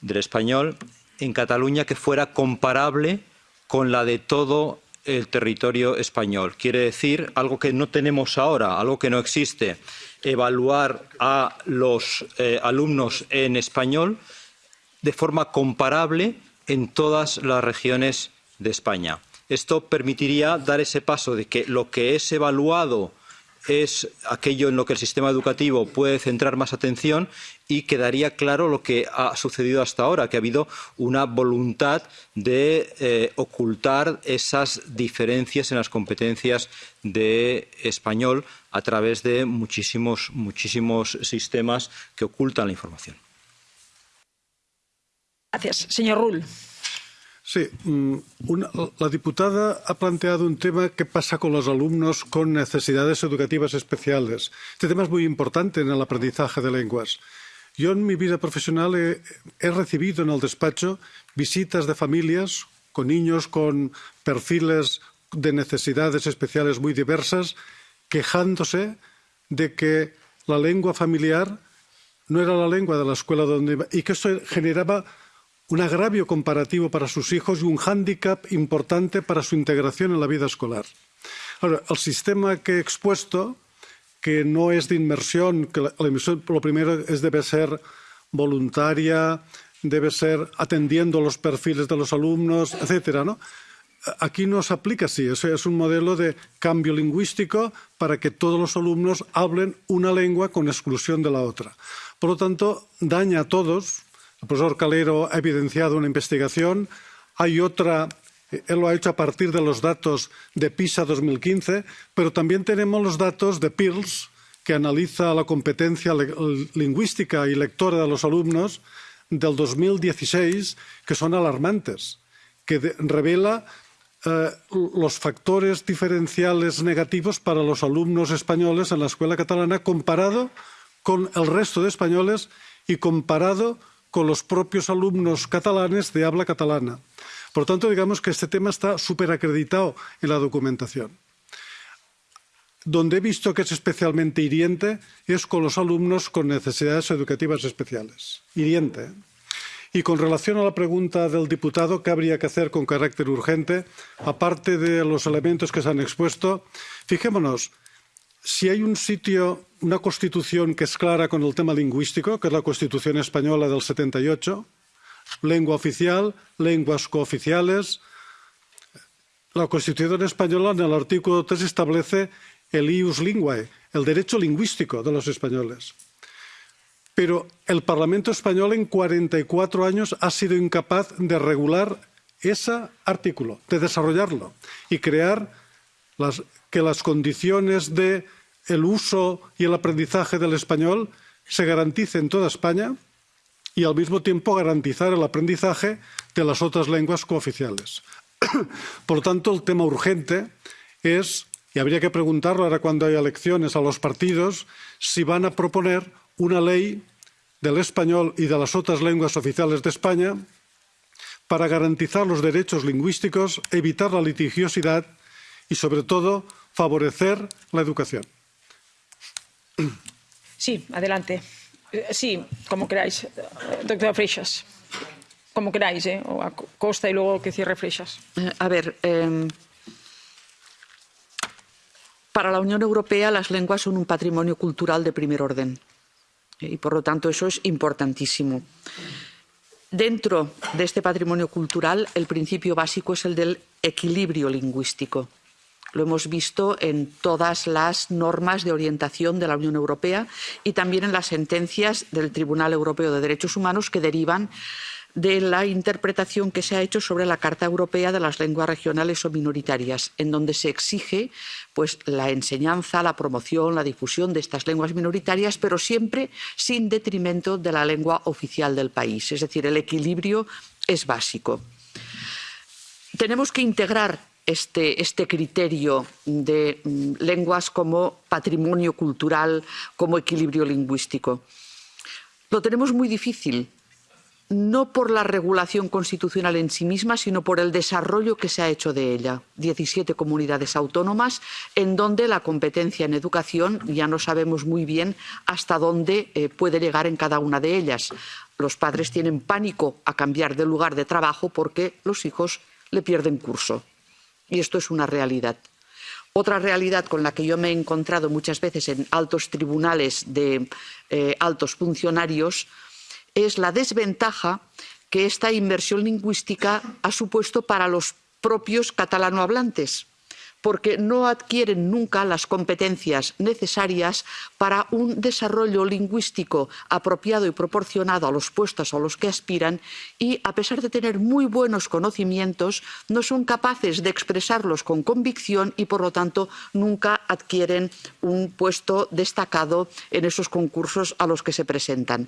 del español, en Cataluña que fuera comparable con la de todo el territorio español. Quiere decir algo que no tenemos ahora, algo que no existe, evaluar a los eh, alumnos en español de forma comparable en todas las regiones de España. Esto permitiría dar ese paso de que lo que es evaluado es aquello en lo que el sistema educativo puede centrar más atención y quedaría claro lo que ha sucedido hasta ahora, que ha habido una voluntad de eh, ocultar esas diferencias en las competencias de español a través de muchísimos, muchísimos sistemas que ocultan la información. Gracias. Señor Rull. Sí, mm, una, la diputada ha planteado un tema que pasa con los alumnos con necesidades educativas especiales. Este tema es muy importante en el aprendizaje de lenguas. Yo en mi vida profesional he, he recibido en el despacho visitas de familias con niños con perfiles de necesidades especiales muy diversas, quejándose de que la lengua familiar no era la lengua de la escuela donde iba y que eso generaba un agravio comparativo para sus hijos y un hándicap importante para su integración en la vida escolar. Ahora, el sistema que he expuesto, que no es de inmersión, que la, lo primero es debe ser voluntaria, debe ser atendiendo los perfiles de los alumnos, etcétera, ¿no? Aquí no se aplica así, eso es un modelo de cambio lingüístico para que todos los alumnos hablen una lengua con exclusión de la otra. Por lo tanto, daña a todos, el profesor Calero ha evidenciado una investigación. Hay otra, él lo ha hecho a partir de los datos de PISA 2015, pero también tenemos los datos de PIRLS, que analiza la competencia lingüística y lectora de los alumnos del 2016, que son alarmantes, que revela eh, los factores diferenciales negativos para los alumnos españoles en la escuela catalana comparado con el resto de españoles y comparado con los propios alumnos catalanes de habla catalana. Por tanto, digamos que este tema está súper acreditado en la documentación. Donde he visto que es especialmente hiriente es con los alumnos con necesidades educativas especiales. Hiriente. Y con relación a la pregunta del diputado, ¿qué habría que hacer con carácter urgente? Aparte de los elementos que se han expuesto, fijémonos, si hay un sitio, una constitución que es clara con el tema lingüístico, que es la Constitución española del 78, lengua oficial, lenguas cooficiales, la Constitución española en el artículo 3 establece el ius linguae, el derecho lingüístico de los españoles. Pero el Parlamento español en 44 años ha sido incapaz de regular ese artículo, de desarrollarlo y crear que las condiciones de el uso y el aprendizaje del español se garantice en toda España y al mismo tiempo garantizar el aprendizaje de las otras lenguas cooficiales. Por lo tanto, el tema urgente es, y habría que preguntarlo ahora cuando haya elecciones a los partidos, si van a proponer una ley del español y de las otras lenguas oficiales de España para garantizar los derechos lingüísticos, evitar la litigiosidad y, sobre todo, favorecer la educación. Sí, adelante. Eh, sí, como queráis. Doctora Freixas. Como queráis, ¿eh? O a costa y luego que cierre Freixas. Eh, a ver, eh, para la Unión Europea las lenguas son un patrimonio cultural de primer orden. Y por lo tanto eso es importantísimo. Dentro de este patrimonio cultural, el principio básico es el del equilibrio lingüístico. Lo hemos visto en todas las normas de orientación de la Unión Europea y también en las sentencias del Tribunal Europeo de Derechos Humanos que derivan de la interpretación que se ha hecho sobre la Carta Europea de las Lenguas Regionales o Minoritarias, en donde se exige pues, la enseñanza, la promoción, la difusión de estas lenguas minoritarias, pero siempre sin detrimento de la lengua oficial del país. Es decir, el equilibrio es básico. Tenemos que integrar este, este criterio de mm, lenguas como patrimonio cultural, como equilibrio lingüístico. Lo tenemos muy difícil, no por la regulación constitucional en sí misma, sino por el desarrollo que se ha hecho de ella. 17 comunidades autónomas en donde la competencia en educación ya no sabemos muy bien hasta dónde eh, puede llegar en cada una de ellas. Los padres tienen pánico a cambiar de lugar de trabajo porque los hijos le pierden curso. Y esto es una realidad. Otra realidad con la que yo me he encontrado muchas veces en altos tribunales de eh, altos funcionarios es la desventaja que esta inversión lingüística ha supuesto para los propios catalanohablantes porque no adquieren nunca las competencias necesarias para un desarrollo lingüístico apropiado y proporcionado a los puestos a los que aspiran y, a pesar de tener muy buenos conocimientos, no son capaces de expresarlos con convicción y, por lo tanto, nunca adquieren un puesto destacado en esos concursos a los que se presentan.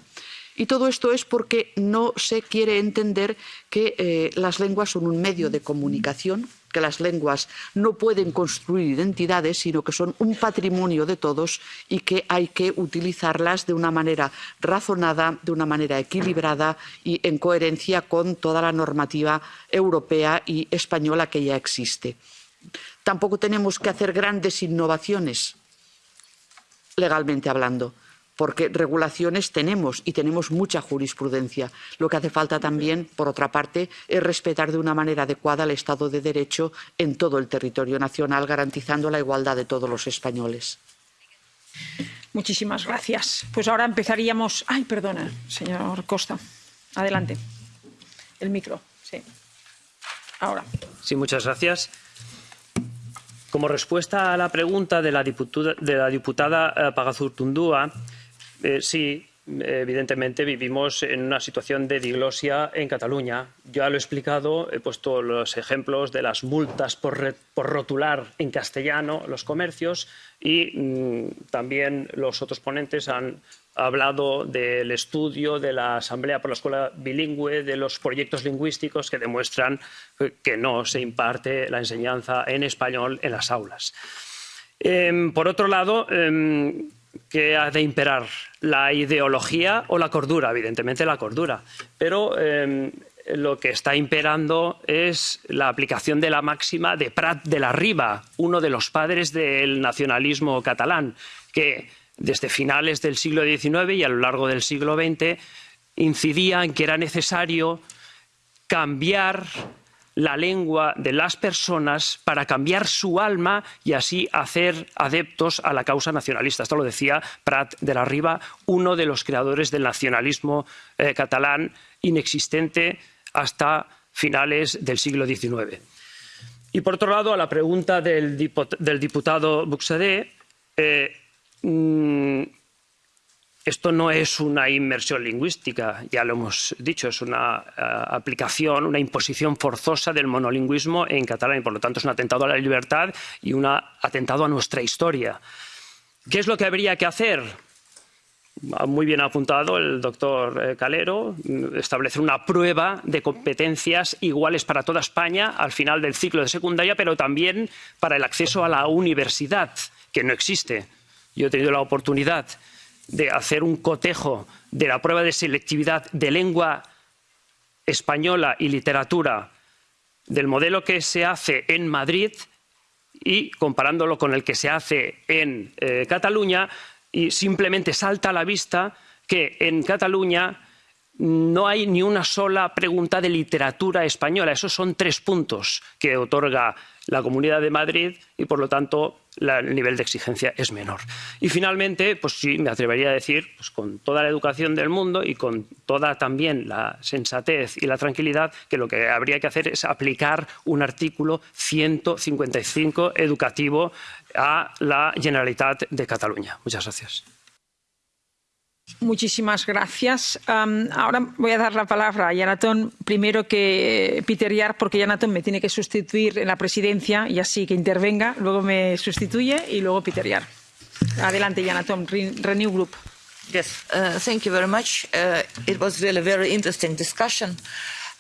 Y todo esto es porque no se quiere entender que eh, las lenguas son un medio de comunicación, que las lenguas no pueden construir identidades, sino que son un patrimonio de todos y que hay que utilizarlas de una manera razonada, de una manera equilibrada y en coherencia con toda la normativa europea y española que ya existe. Tampoco tenemos que hacer grandes innovaciones, legalmente hablando porque regulaciones tenemos y tenemos mucha jurisprudencia. Lo que hace falta también, por otra parte, es respetar de una manera adecuada el Estado de Derecho en todo el territorio nacional, garantizando la igualdad de todos los españoles. Muchísimas gracias. Pues ahora empezaríamos. Ay, perdona, señor Costa. Adelante. El micro, sí. Ahora. Sí, muchas gracias. Como respuesta a la pregunta de la diputada, de la diputada eh, Pagazurtundúa, eh, sí, evidentemente vivimos en una situación de diglosia en Cataluña. Ya lo he explicado, he puesto los ejemplos de las multas por, rotular en castellano los comercios y mm, también los otros ponentes han hablado del estudio de la Asamblea por la Escuela Bilingüe, de los proyectos lingüísticos que demuestran que no se imparte la enseñanza en español en las aulas. Em, por otro lado, em, que ha de imperar la ideología o la cordura, evidentemente la cordura. Pero em, lo que está imperando es la aplicación de la máxima de Prat de la Riba, uno de los padres del nacionalismo catalán, que desde finales del siglo XIX y a lo largo del siglo XX incidía en que era necesario cambiar la lengua de las personas para cambiar su alma y así hacer adeptos a la causa nacionalista. Esto lo decía Prat de la Riba, uno de los creadores del nacionalismo eh, catalán inexistente hasta finales del siglo XIX. Y por otro lado, a la pregunta del, diputado Buxadé, eh, mm, esto no es una inmersión lingüística, ya lo hemos dicho, es una eh, aplicación, una imposición forzosa del monolingüismo en catalán y por lo tanto es un atentado a la libertad y un atentado a nuestra historia. ¿Qué es lo que habría que hacer? Muy bien apuntado el doctor eh, Calero, establecer una prueba de competencias iguales para toda España al final del ciclo de secundaria, pero también para el acceso a la universidad, que no existe. Yo he tenido la oportunidad de hacer un cotejo de la prueba de selectividad de lengua española y literatura del modelo que se hace en Madrid y comparándolo con el que se hace en eh, Cataluña y simplemente salta a la vista que en Cataluña no hay ni una sola pregunta de literatura española. Esos son tres puntos que otorga la Comunidad de Madrid y, por lo tanto, el nivel de exigencia es menor. Y finalmente, pues sí, me atrevería a decir, pues con toda la educación del mundo y con toda también la sensatez y la tranquilidad, que lo que habría que hacer es aplicar un artículo 155 educativo a la Generalitat de Cataluña. Muchas gracias. Muchísimas gracias. Um, ahora voy a dar la palabra a Yanatón, primero que Peter Yar, porque Yanatón me tiene que sustituir en la presidencia y así que intervenga, luego me sustituye y luego Peter Yar. Adelante, Yanatón, Renew Group. Yes, uh, thank you very much. Uh, it was really very interesting discussion.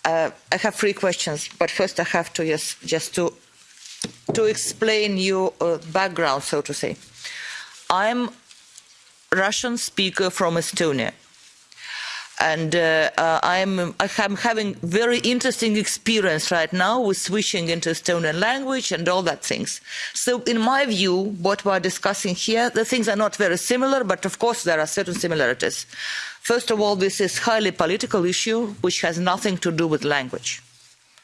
Uh, I have three questions, but first I have to yes, just to to explain your uh, background, so to say. I'm Russian speaker from Estonia. And uh, uh, I'm, I'm having very interesting experience right now with switching into Estonian language and all that things. So in my view, what we're discussing here, the things are not very similar, but of course there are certain similarities. First of all, this is highly political issue, which has nothing to do with language.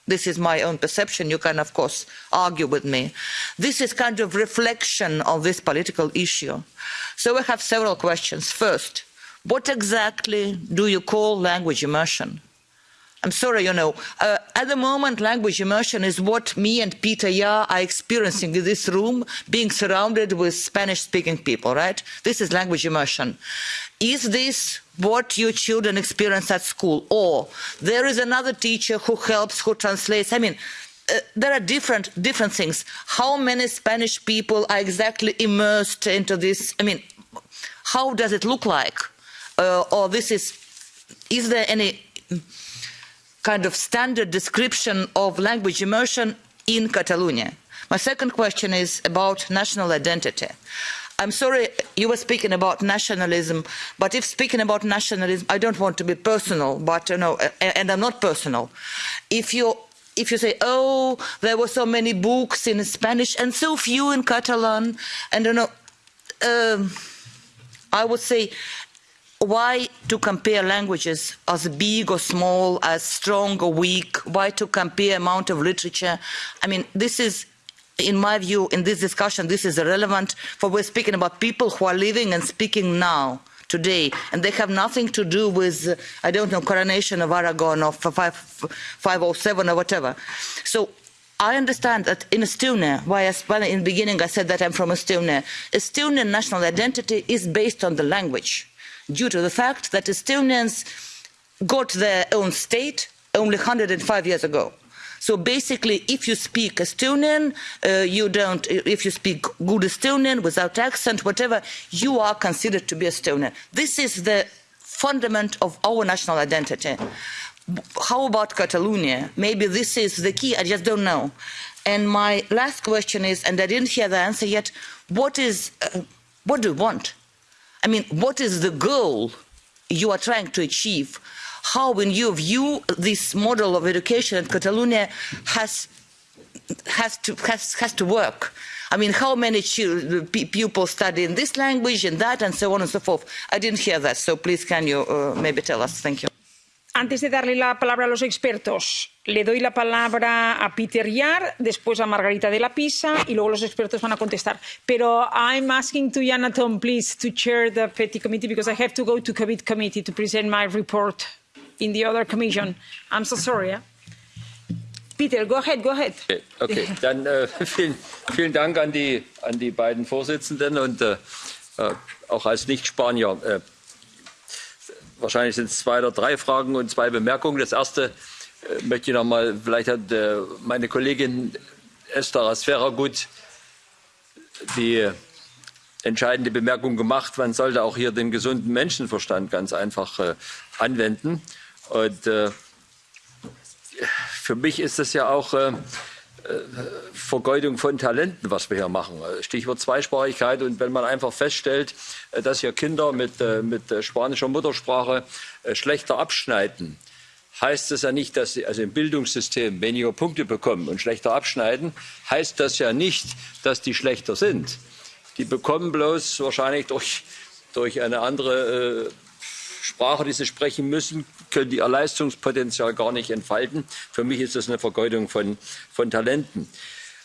This is my own perception. You can, of course, argue with me. This is kind of reflection of this political issue. So we have several questions. First, what exactly do you call language immersion? I'm sorry, you know, uh, at the moment, language immersion is what me and Peter Ya are experiencing in this room, being surrounded with Spanish-speaking people, right? This is language immersion. Is this what your children experience at school? Or there is another teacher who helps, who translates. I mean, uh, there are different different things. How many Spanish people are exactly immersed into this? I mean, how does it look like? Uh, or this is is there any kind of standard description of language immersion in Catalonia? My second question is about national identity. I'm sorry you were speaking about nationalism, but if speaking about nationalism, I don't want to be personal, but you know, and I'm not personal. If you if you say, oh, there were so many books in Spanish and so few in Catalan, and you know, um, I would say, why to compare languages as big or small, as strong or weak? Why to compare amount of literature? I mean, this is in my view, in this discussion, this is irrelevant, for we're speaking about people who are living and speaking now, today, and they have nothing to do with, uh, I don't know, coronation of Aragon or 507 or whatever. So I understand that in Estonia, why I, in the beginning I said that I'm from Estonia, Estonian national identity is based on the language, due to the fact that Estonians got their own state only 105 years ago so basically, if you speak Estonian, uh, you don't, if you speak good Estonian without accent, whatever, you are considered to be Estonian. This is the fundament of our national identity. How about Catalonia? Maybe this is the key, I just don't know. And my last question is, and I didn't hear the answer yet, what is, uh, what do you want? I mean, what is the goal you are trying to achieve? How, in your view, this model of education in Catalonia has has to has, has to work. I mean, how many pupils study in this language and that, and so on and so forth. I didn't hear that, so please can you uh, maybe tell us? Thank you. Antes de darle la palabra a los expertos, le doy la palabra a Peter Yar, después a Margarita de la Pisa y luego los expertos van a contestar. Pero I'm asking to Yana Tom, please, to chair the Petty Committee because I have to go to COVID Committee to present my report in the other commission. I'm so sorry. Yeah? Peter, go ahead, go ahead. Okay, okay. dann äh, vielen, vielen Dank an die, an die beiden Vorsitzenden und äh, äh auch als Nicht-Spanier. Äh, wahrscheinlich sind es zwei oder drei Fragen und zwei Bemerkungen. Das erste äh, möchte ich noch mal, vielleicht hat äh, meine Kollegin Esther Asfera gut die entscheidende Bemerkung gemacht. Man sollte auch hier den gesunden Menschenverstand ganz einfach anwenden. Und äh, für mich ist das ja auch äh, äh, Vergeudung von Talenten, was wir hier machen. Stichwort Zweisprachigkeit. Und wenn man einfach feststellt, dass hier Kinder mit, mit spanischer Muttersprache schlechter abschneiden, heißt das ja nicht, dass sie also im Bildungssystem weniger Punkte bekommen und schlechter abschneiden, heißt das ja nicht, dass die schlechter sind. Die bekommen bloß wahrscheinlich durch, durch eine andere Sprache, die sie sprechen müssen, können ihr Leistungspotenzial gar nicht entfalten. Für mich ist das eine Vergeudung von, von Talenten.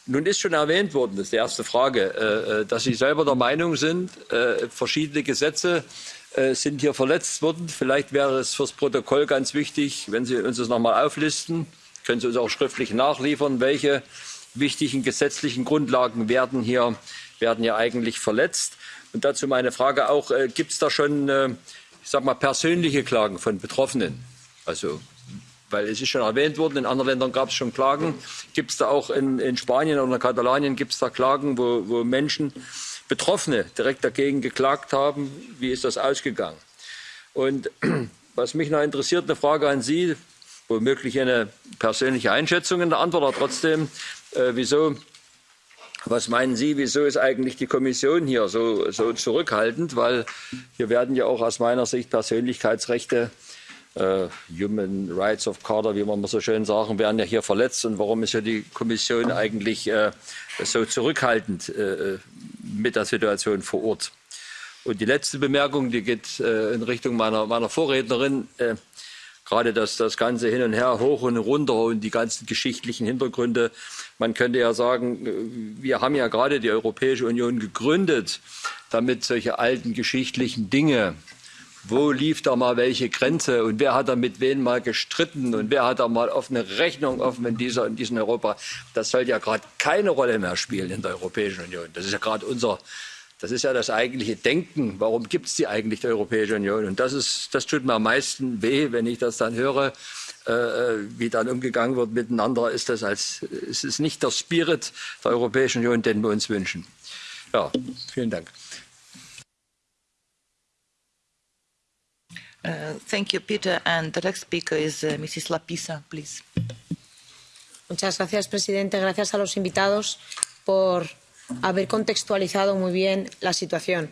Nun ist schon erwähnt worden, das ist die erste Frage, äh, äh, dass Sie selber der Meinung sind, äh, verschiedene Gesetze sind hier verletzt worden. Vielleicht wäre es fürs Protokoll ganz wichtig, wenn Sie uns das nochmal auflisten, können Sie uns auch schriftlich nachliefern, welche wichtigen gesetzlichen Grundlagen werden hier, werden hier eigentlich verletzt. Und dazu meine Frage auch, gibt es da schon ich sag mal, persönliche Klagen von Betroffenen. Also, weil es ist schon erwähnt worden, in anderen Ländern gab es schon Klagen. Gibt es da auch in, in Spanien oder Katalonien gibt es da Klagen, wo, wo Menschen, Betroffene direkt dagegen geklagt haben? Wie ist das ausgegangen? Und was mich noch interessiert, eine Frage an Sie, womöglich eine persönliche Einschätzung in der Antwort, aber trotzdem, äh, wieso was meinen Sie, wieso ist eigentlich die Kommission hier so, so zurückhaltend? Weil hier werden ja auch aus meiner Sicht Persönlichkeitsrechte, äh, Human Rights of Carter, wie man so schön sagen, werden ja hier verletzt. Und warum ist ja die Kommission eigentlich äh, so zurückhaltend äh, mit der Situation vor Ort? Und die letzte Bemerkung, die geht äh, in Richtung meiner, meiner Vorrednerin. Äh, gerade das, das ganze Hin und Her, hoch und runter und die ganzen geschichtlichen Hintergründe. Man könnte ja sagen, wir haben ja gerade die Europäische Union gegründet, damit solche alten geschichtlichen Dinge wo lief da mal welche Grenze und wer hat da mit wem mal gestritten und wer hat da mal offene Rechnung offen in, dieser, in diesem Europa. Das soll ja gerade keine Rolle mehr spielen in der Europäischen Union. Das ist ja gerade unser, das ist ja das eigentliche Denken. Warum gibt es die eigentlich, die Europäische Union? Und das, ist, das tut mir am meisten weh, wenn ich das dann höre, äh, wie dann umgegangen wird miteinander. Ist das als, es ist nicht der Spirit der Europäischen Union, den wir uns wünschen. Ja, vielen Dank. Uh, thank you, Peter. And the next speaker is uh, Mrs. Lapisa, please. Muchas gracias, presidente. Gracias a los invitados por haber contextualizado muy bien la situación.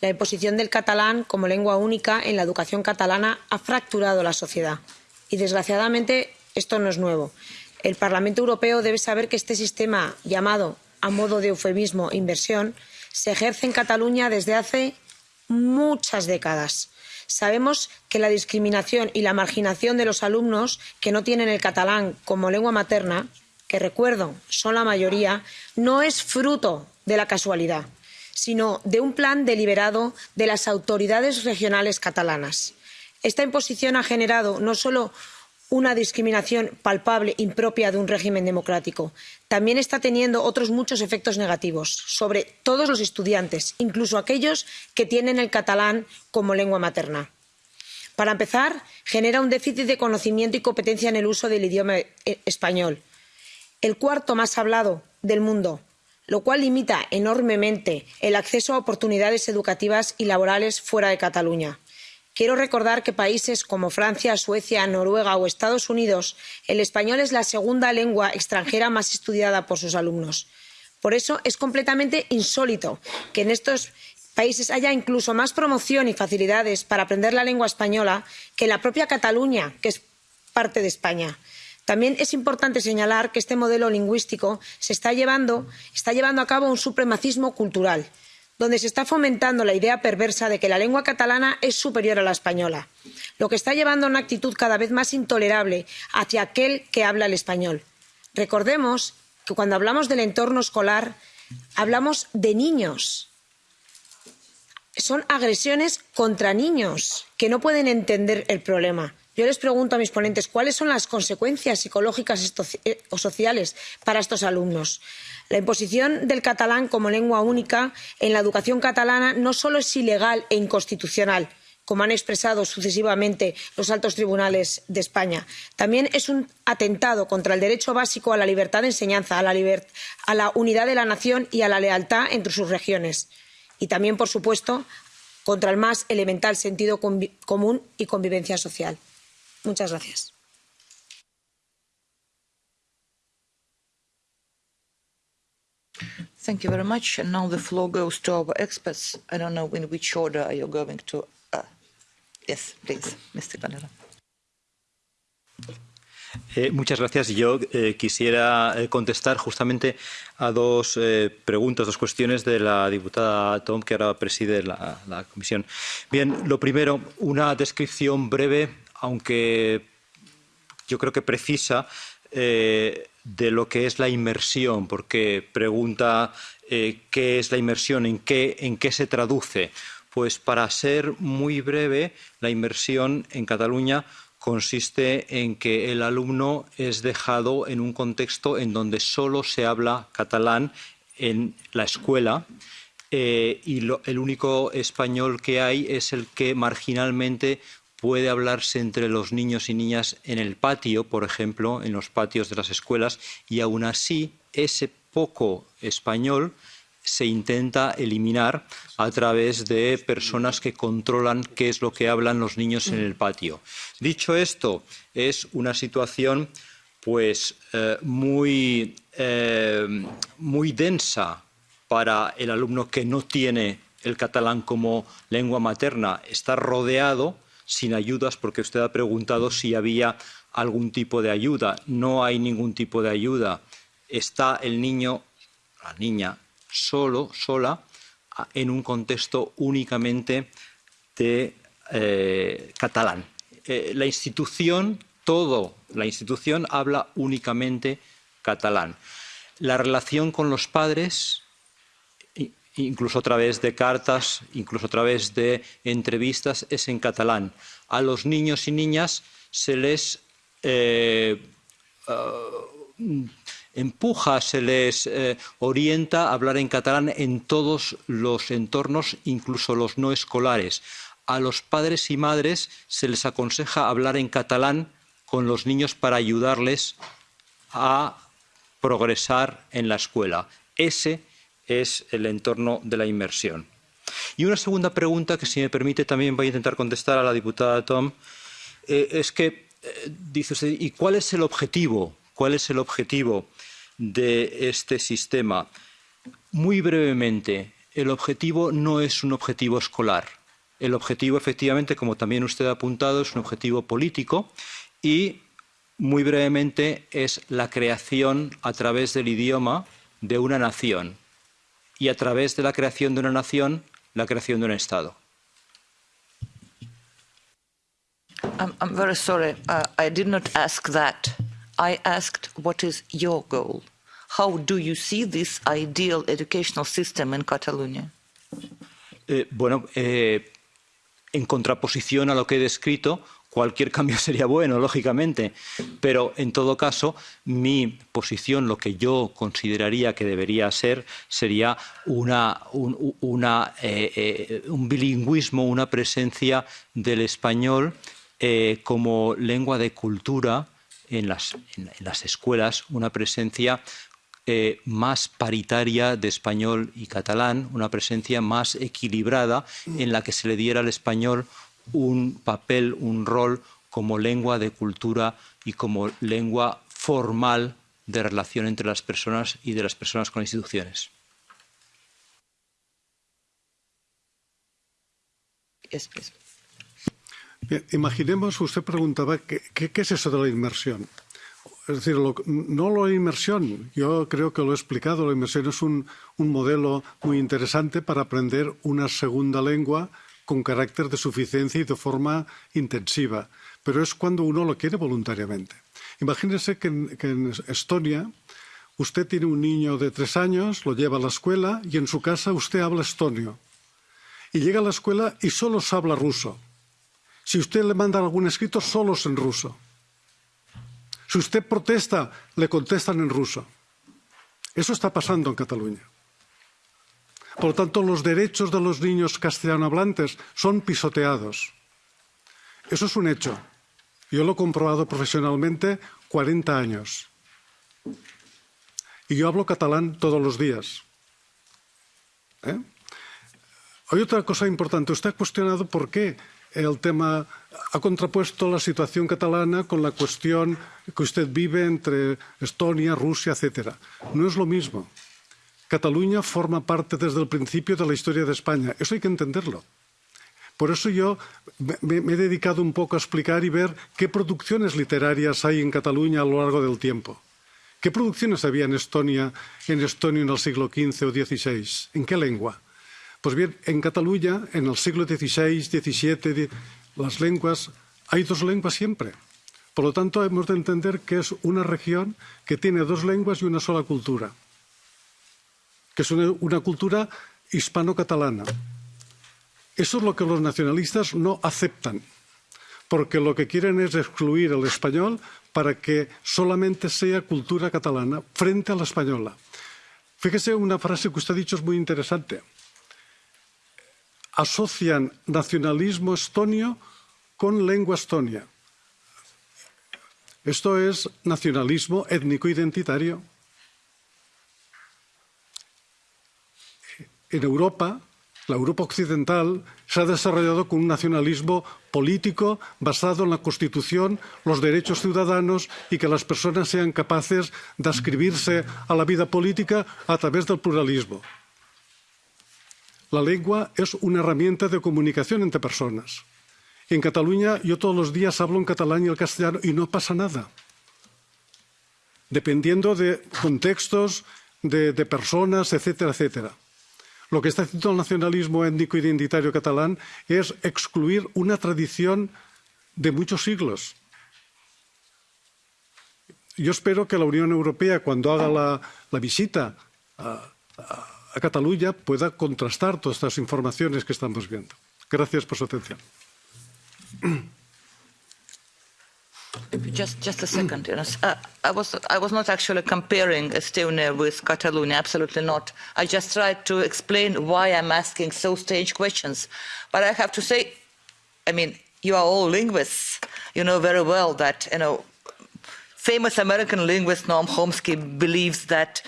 La imposición del catalán como lengua única en la educación catalana ha fracturado la sociedad. Y, desgraciadamente, esto no es nuevo. El Parlamento Europeo debe saber que este sistema, llamado a modo de eufemismo inversión, se ejerce en Cataluña desde hace muchas décadas. Sabemos que la discriminación y la marginación de los alumnos que no tienen el catalán como lengua materna, que recuerdo son la mayoría, no es fruto de la casualidad, sino de un plan deliberado de las autoridades regionales catalanas. Esta imposición ha generado no solo una discriminación palpable impropia de un régimen democrático. También está teniendo otros muchos efectos negativos sobre todos los estudiantes, incluso aquellos que tienen el catalán como lengua materna. Para empezar, genera un déficit de conocimiento y competencia en el uso del idioma eh, español, el cuarto más hablado del mundo, lo cual limita enormemente el acceso a oportunidades educativas y laborales fuera de Cataluña. Quiero recordar que países como Francia, Suecia, Noruega o Estados Unidos, el español es la segunda lengua extranjera más estudiada por sus alumnos. Por eso es completamente insólito que en estos países haya incluso más promoción y facilidades para aprender la lengua española que en la propia Cataluña, que es parte de España. También es importante señalar que este modelo lingüístico está llevando a cabo un supremacismo cultural donde se está fomentando la idea perversa de que la lengua catalana es superior a la española, lo que está llevando a una actitud cada vez más intolerable hacia aquel que habla el español. Recordemos que cuando hablamos del entorno escolar hablamos de niños. Son agresiones contra niños que no pueden entender el problema. Yo les pregunto a mis ponentes cuáles son las consecuencias psicológicas eh, o sociales para estos alumnos. La imposición del catalán como lengua única en la educación catalana no solo es ilegal e inconstitucional, como han expresado sucesivamente los altos tribunales de España. También es un atentado contra el derecho básico a la libertad de enseñanza, a la, a la, unidad de la nación y a la lealtad entre sus regiones. Y también, por supuesto, contra el más elemental sentido común y convivencia social. Muchas gracias. Thank you very much. And now the floor goes to our experts. I don't know in which order are you going to. Uh, yes, please, Mr. Canela. Eh, muchas gracias. Yo eh, quisiera eh, contestar justamente a dos eh, preguntas, dos cuestiones de la diputada Tom, que ahora preside la, la, comisión. Bien, lo primero, una descripción breve, aunque yo creo que precisa, eh, de lo que es la inmersión, porque pregunta eh, qué es la inmersión, en qué, en qué se traduce. Pues para ser muy breve, la inmersión en Cataluña consiste en que el alumno es dejado en un contexto en donde solo se habla catalán en la escuela eh, y el único español que hay es el que marginalmente puede hablarse entre los niños y niñas en el patio, por ejemplo, en los patios de las escuelas, y aún así ese poco español se intenta eliminar a través de personas que controlan qué es lo que hablan los niños en el patio. Dicho esto, es una situación pues eh, muy, eh, muy densa para el alumno que no tiene el catalán como lengua materna. Está rodeado sin ayudas porque usted ha preguntado si había algún tipo de ayuda. No hay ningún tipo de ayuda. Está el niño, la niña, solo, sola, en un contexto únicamente de eh, catalán. Eh, la institución, todo, la institución habla únicamente catalán. La relación con los padres incluso a través de cartas, incluso a través de entrevistas, es en catalán. A los niños y niñas se les eh, uh, empuja, se les eh, orienta a hablar en catalán en todos los entornos, incluso los no escolares. A los padres y madres se les aconseja hablar en catalán con los niños para ayudarles a progresar en la escuela. Ese es el entorno de la inmersión. Y una segunda pregunta que, si me permite, también voy a intentar contestar a la diputada Tom, eh, es que eh, dice usted, ¿y cuál es el objetivo? ¿Cuál es el objetivo de este sistema? Muy brevemente, el objetivo no es un objetivo escolar. El objetivo, efectivamente, como también usted ha apuntado, es un objetivo político y, muy brevemente, es la creación a través del idioma de una nación y a través de la creación de una nación, la creación de un Estado. I'm, I'm very sorry. Uh, I did not ask that. I asked what is your goal? How do you see this ideal educational system in Catalonia? Eh, bueno, eh, en contraposición a lo que he descrito, cualquier cambio sería bueno, lógicamente, pero en todo caso, mi posición, lo que yo consideraría que debería ser, sería eh, eh, un bilingüismo, una presencia del español eh, como lengua de cultura en las, escuelas, una presencia más paritaria de español y catalán, una presencia más equilibrada en la que se le diera al español un papel, un rol como lengua de cultura y como lengua formal de relación entre las personas y de las personas con las instituciones. Yes, please. Bien, imaginemos, usted preguntaba, ¿qué, ¿qué, qué, es eso de la inmersión? Es decir, lo, no la inmersión, yo creo que lo he explicado, la inmersión es un, un modelo muy interesante para aprender una segunda lengua con carácter de suficiencia y de forma intensiva, pero es cuando uno lo quiere voluntariamente. Imagínese que en, Estonia usted tiene un niño de tres años, lo lleva a la escuela y en su casa usted habla estonio. Y llega a la escuela y solo se habla ruso. Si usted le manda algún escrito, solo es en ruso. Si usted protesta, le contestan en ruso. Eso está pasando en Cataluña. Por lo tanto, los derechos de los niños castellanohablantes son pisoteados. Eso es un hecho. Yo lo he comprobado profesionalmente 40 años. Y yo hablo catalán todos los días. ¿Eh? Hay otra cosa importante. Usted ha cuestionado por qué el tema ha contrapuesto la situación catalana con la cuestión que usted vive entre Estonia, Rusia, etc. No es lo mismo. Cataluña forma parte desde el principio de la historia de España. Eso hay que entenderlo. Por eso yo me, he dedicado un poco a explicar y ver qué producciones literarias hay en Cataluña a lo largo del tiempo. ¿Qué producciones había en Estonia, en Estonia en el siglo XV o XVI? ¿En qué lengua? Pues bien, en Cataluña, en el siglo XVI, XVII, las lenguas, hay dos lenguas siempre. Por lo tanto, hemos de entender que es una región que tiene dos lenguas y una sola cultura, que es una, una cultura hispano-catalana. Eso es lo que los nacionalistas no aceptan, porque lo que quieren es excluir el español para que solamente sea cultura catalana frente a la española. Fíjese, una frase que usted ha dicho es muy interesante asocian nacionalismo estonio con lengua estonia. Esto es nacionalismo étnico-identitario. En Europa, la Europa occidental se ha desarrollado con un nacionalismo político basado en la Constitución, los derechos ciudadanos y que las personas sean capaces de ascribirse a la vida política a través del pluralismo. La lengua es una herramienta de comunicación entre personas. En Cataluña yo todos los días hablo en catalán y el castellano y no pasa nada. Dependiendo de contextos, de, de personas, etcétera, etcétera. Lo que está haciendo el nacionalismo étnico identitario catalán es excluir una tradición de muchos siglos. Yo espero que la Unión Europea, cuando haga la, visita a a Cataluña pueda contrastar todas estas informaciones que estamos viendo. Gracias por su atención. Just, just a second. You know, uh, I, was, I was not actually comparing Estonia with Catalonia, absolutely not. I just tried to explain why I'm asking so strange questions. But I have to say, I mean, you are all linguists. You know very well that, you know, famous American linguist Noam Chomsky believes that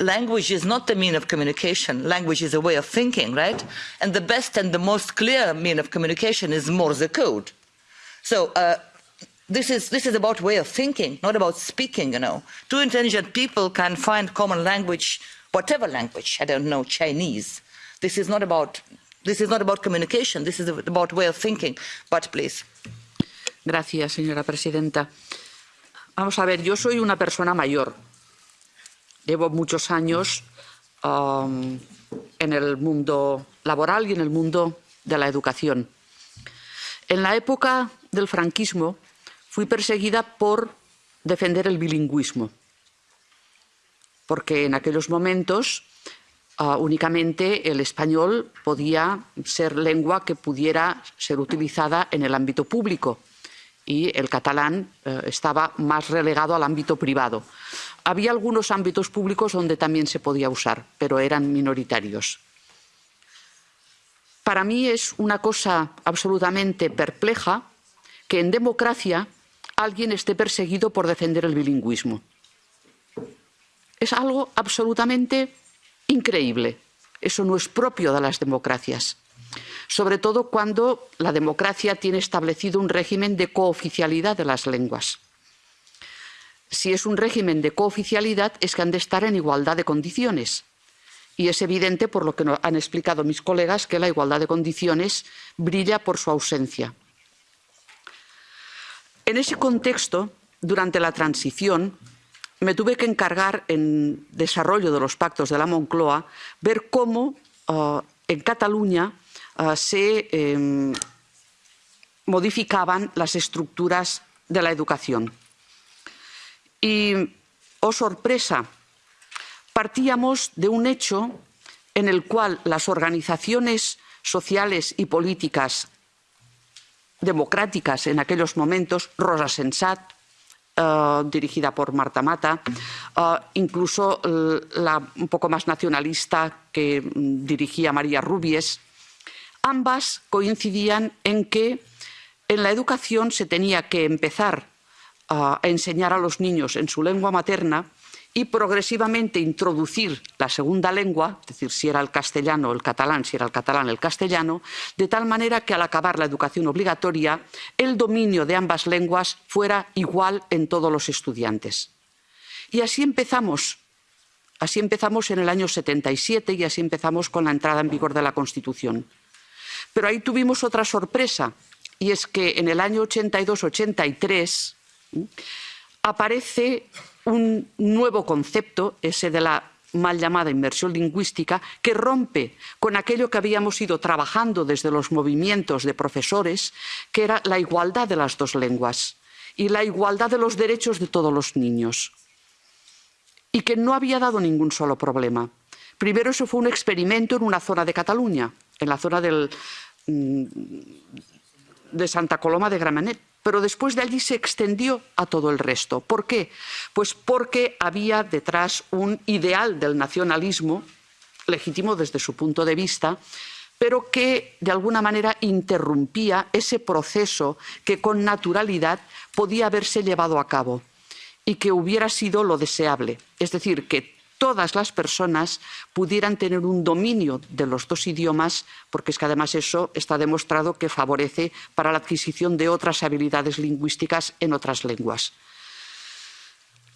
language is not the mean of communication. Language is a way of thinking, right? And the best and the most clear mean of communication is Morse code. So uh, this is this is about way of thinking, not about speaking. You know, two intelligent people can find common language, whatever language. I don't know Chinese. This is not about this is not about communication. This is about way of thinking. But please. Gracias, señora presidenta. Vamos a ver, yo soy una persona mayor. Llevo muchos años um, en el mundo laboral y en el mundo de la educación. En la época del franquismo fui perseguida por defender el bilingüismo, porque en aquellos momentos uh, únicamente el español podía ser lengua que pudiera ser utilizada en el ámbito público y el catalán uh, estaba más relegado al ámbito privado. Había algunos ámbitos públicos donde también se podía usar, pero eran minoritarios. Para mí es una cosa absolutamente perpleja que en democracia alguien esté perseguido por defender el bilingüismo. Es algo absolutamente increíble. Eso no es propio de las democracias. Sobre todo cuando la democracia tiene establecido un régimen de cooficialidad de las lenguas. Si es un régimen de cooficialidad es que han de estar en igualdad de condiciones. Y es evidente, por lo que han explicado mis colegas, que la igualdad de condiciones brilla por su ausencia. En ese contexto, durante la transición, me tuve que encargar, en desarrollo de los pactos de la Moncloa, ver cómo uh, en Cataluña uh, se eh, modificaban las estructuras de la educación. Y, oh sorpresa, partíamos de un hecho en el cual las organizaciones sociales y políticas democráticas en aquellos momentos, Rosa Sensat, uh, dirigida por Marta Mata, uh, incluso la un poco más nacionalista que um, dirigía María Rubies, ambas coincidían en que en la educación se tenía que empezar a enseñar a los niños en su lengua materna y progresivamente introducir la segunda lengua, es decir, si era el castellano o el catalán, si era el catalán el castellano, de tal manera que al acabar la educación obligatoria el dominio de ambas lenguas fuera igual en todos los estudiantes. Y así empezamos. Así empezamos en el año 77 y así empezamos con la entrada en vigor de la Constitución. Pero ahí tuvimos otra sorpresa, y es que en el año 82-83 aparece un nuevo concepto, ese de la mal llamada inmersión lingüística, que rompe con aquello que habíamos ido trabajando desde los movimientos de profesores, que era la igualdad de las dos lenguas y la igualdad de los derechos de todos los niños. Y que no había dado ningún solo problema. Primero eso fue un experimento en una zona de Cataluña, en la zona mm, de Santa Coloma de Gramenet pero después de allí se extendió a todo el resto. ¿Por qué? Pues porque había detrás un ideal del nacionalismo, legítimo desde su punto de vista, pero que de alguna manera interrumpía ese proceso que con naturalidad podía haberse llevado a cabo y que hubiera sido lo deseable. Es decir, que todas las personas pudieran tener un dominio de los dos idiomas, porque es que además eso está demostrado que favorece para la adquisición de otras habilidades lingüísticas en otras lenguas.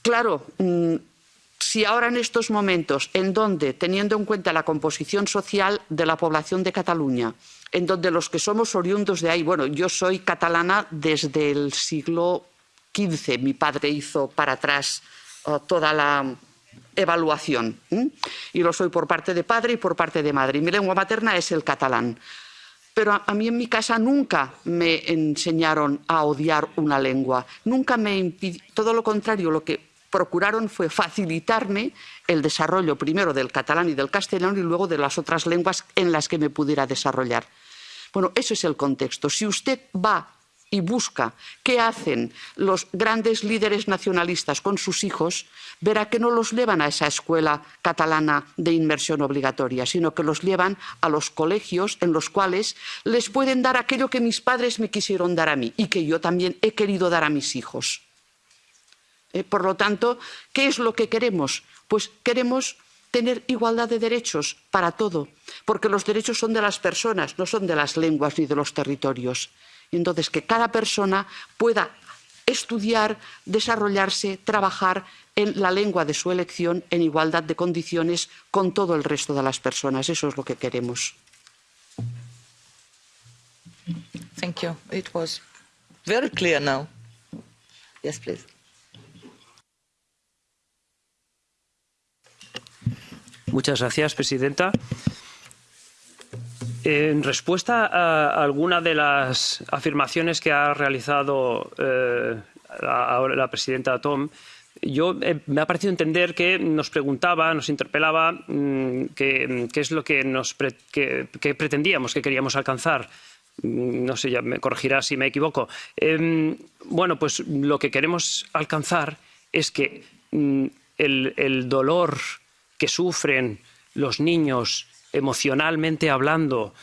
Claro, mm, si ahora en estos momentos, en donde, teniendo en cuenta la composición social de la población de Cataluña, en donde los que somos oriundos de ahí, bueno, yo soy catalana desde el siglo XV, mi padre hizo para atrás uh, toda la evaluación. Y lo soy por parte de padre y por parte de madre. Y mi lengua materna es el catalán. Pero a, a mí en mi casa nunca me enseñaron a odiar una lengua. Nunca me impidieron. Todo lo contrario, lo que procuraron fue facilitarme el desarrollo primero del catalán y del castellano y luego de las otras lenguas en las que me pudiera desarrollar. Bueno, eso es el contexto. Si usted va y busca qué hacen los grandes líderes nacionalistas con sus hijos, verá que no los llevan a esa escuela catalana de inmersión obligatoria, sino que los llevan a los colegios en los cuales les pueden dar aquello que mis padres me quisieron dar a mí y que yo también he querido dar a mis hijos. Eh, por lo tanto, ¿qué es lo que queremos? Pues queremos tener igualdad de derechos para todo, porque los derechos son de las personas, no son de las lenguas ni de los territorios. Y entonces, que cada persona pueda estudiar, desarrollarse, trabajar en la lengua de su elección en igualdad de condiciones con todo el resto de las personas. Eso es lo que queremos. Thank you. It was very clear now. Yes, please. Muchas gracias, presidenta. En respuesta a alguna de las afirmaciones que ha realizado eh, la, presidenta Tom, yo eh, me ha parecido entender que nos preguntaba, nos interpelaba mmm, qué es lo que, nos pre, que, pretendíamos, que queríamos alcanzar mm, no sé, ya me corregirá si me equivoco. Eh, bueno, pues lo que queremos alcanzar es que mm, el, dolor que sufren los niños emocionalmente hablando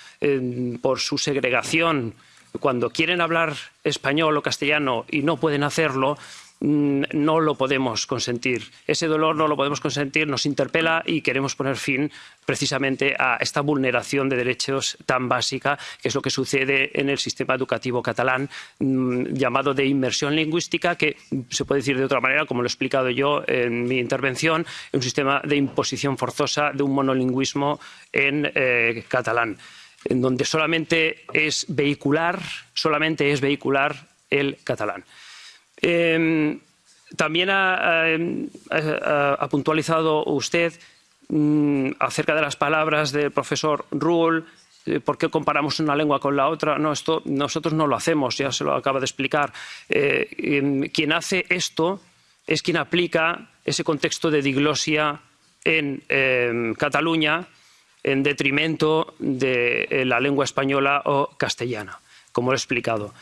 por su segregación, cuando quieren hablar español o castellano y no pueden hacerlo, no lo podemos consentir. Ese dolor no lo podemos consentir, nos interpela y queremos poner fin precisamente a esta vulneración de derechos tan básica, que es lo que sucede en el sistema educativo catalán, mmm, llamado de inmersión lingüística, que se puede decir de otra manera, como lo he explicado yo en mi intervención, un sistema de imposición forzosa de un monolingüismo en eh, catalán, en donde solamente es vehicular, solamente es vehicular el catalán. Eh, también ha, ha, puntualizado usted mmm, acerca de las palabras del profesor Ruhl, eh, ¿Por qué comparamos una lengua con la otra? No, esto nosotros no lo hacemos, ya se lo acaba de explicar. Eh, quien hace esto es quien aplica ese contexto de diglosia en Cataluña en detrimento de eh, la lengua española o castellana, como lo he explicado.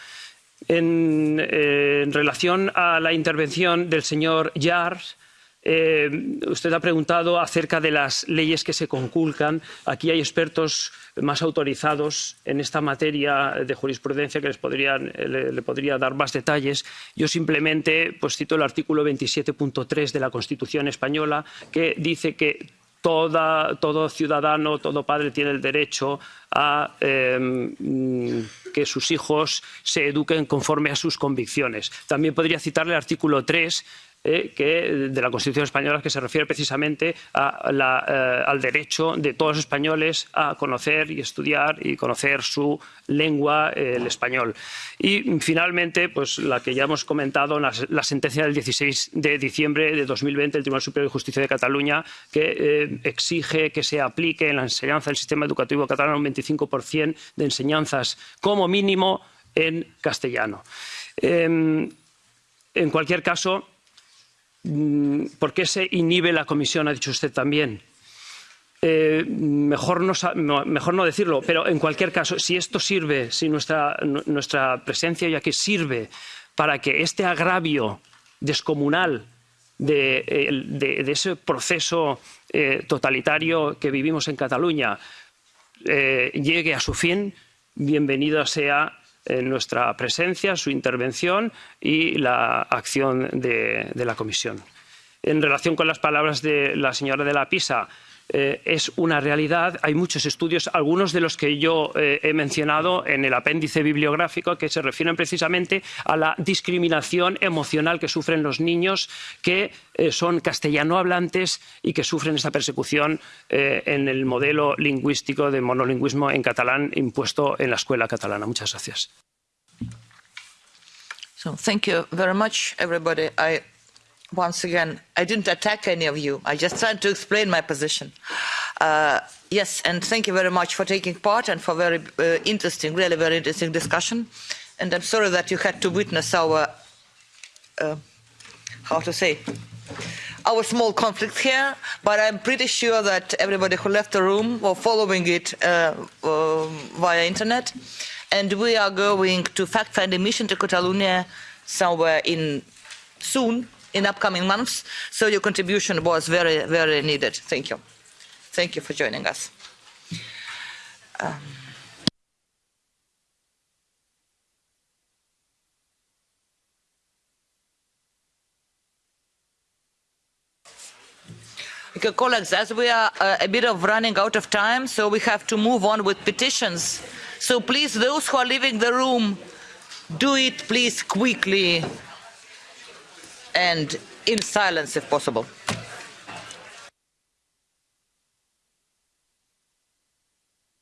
En, eh, en relación a la intervención del señor Jars, eh, usted ha preguntado acerca de las leyes que se conculcan. Aquí hay expertos más autorizados en esta materia de jurisprudencia que les podrían, le, le, podría dar más detalles. Yo simplemente pues, cito el artículo 27.3 de la Constitución española que dice que Todo ciudadano, todo padre tiene el derecho a eh, que sus hijos se eduquen conforme a sus convicciones. También podría citarle el artículo 3 eh, que, de la Constitución española que se refiere precisamente a eh, al derecho de todos los españoles a conocer y estudiar y conocer su lengua, eh, el español. Y finalmente, pues la que ya hemos comentado, la, la, sentencia del 16 de diciembre de 2020 del Tribunal Superior de Justicia de Cataluña, que exige que se aplique en la enseñanza del sistema educativo catalán un 25% de enseñanzas como mínimo en castellano. en cualquier caso, ¿Por qué se inhibe la comisión? Ha dicho usted también. Eh, mejor, no, decirlo, pero en cualquier caso, si esto sirve, si nuestra, presencia ya que sirve para que este agravio descomunal de, ese proceso eh, totalitario que vivimos en Cataluña eh, llegue a su fin, bienvenido sea en nuestra presencia, su intervención y la acción de, de la Comisión. En relación con las palabras de la señora de la Pisa, eh, es una realidad. Hay muchos estudios, algunos de los que yo eh, he mencionado en el apéndice bibliográfico, que se refieren precisamente a la discriminación emocional que sufren los niños que eh, son castellano hablantes y que sufren esa persecución en el modelo lingüístico de monolingüismo en catalán impuesto en la escuela catalana. Muchas gracias. So, thank you very once again, I didn't attack any of you. I just tried to explain my position. Uh, yes, and thank you very much for taking part and for very uh, interesting, really very interesting discussion. And I'm sorry that you had to witness our, uh, how to say, our small conflict here, but I'm pretty sure that everybody who left the room were following it uh, uh, via internet. And we are going to fact-finding mission to Catalonia somewhere in soon, in upcoming months. So your contribution was very, very needed. Thank you. Thank you for joining us. Um, Because, colleagues, as we are uh, a bit of running out of time, so we have to move on with petitions. So please, those who are leaving the room, do it, please, quickly and in silence if possible.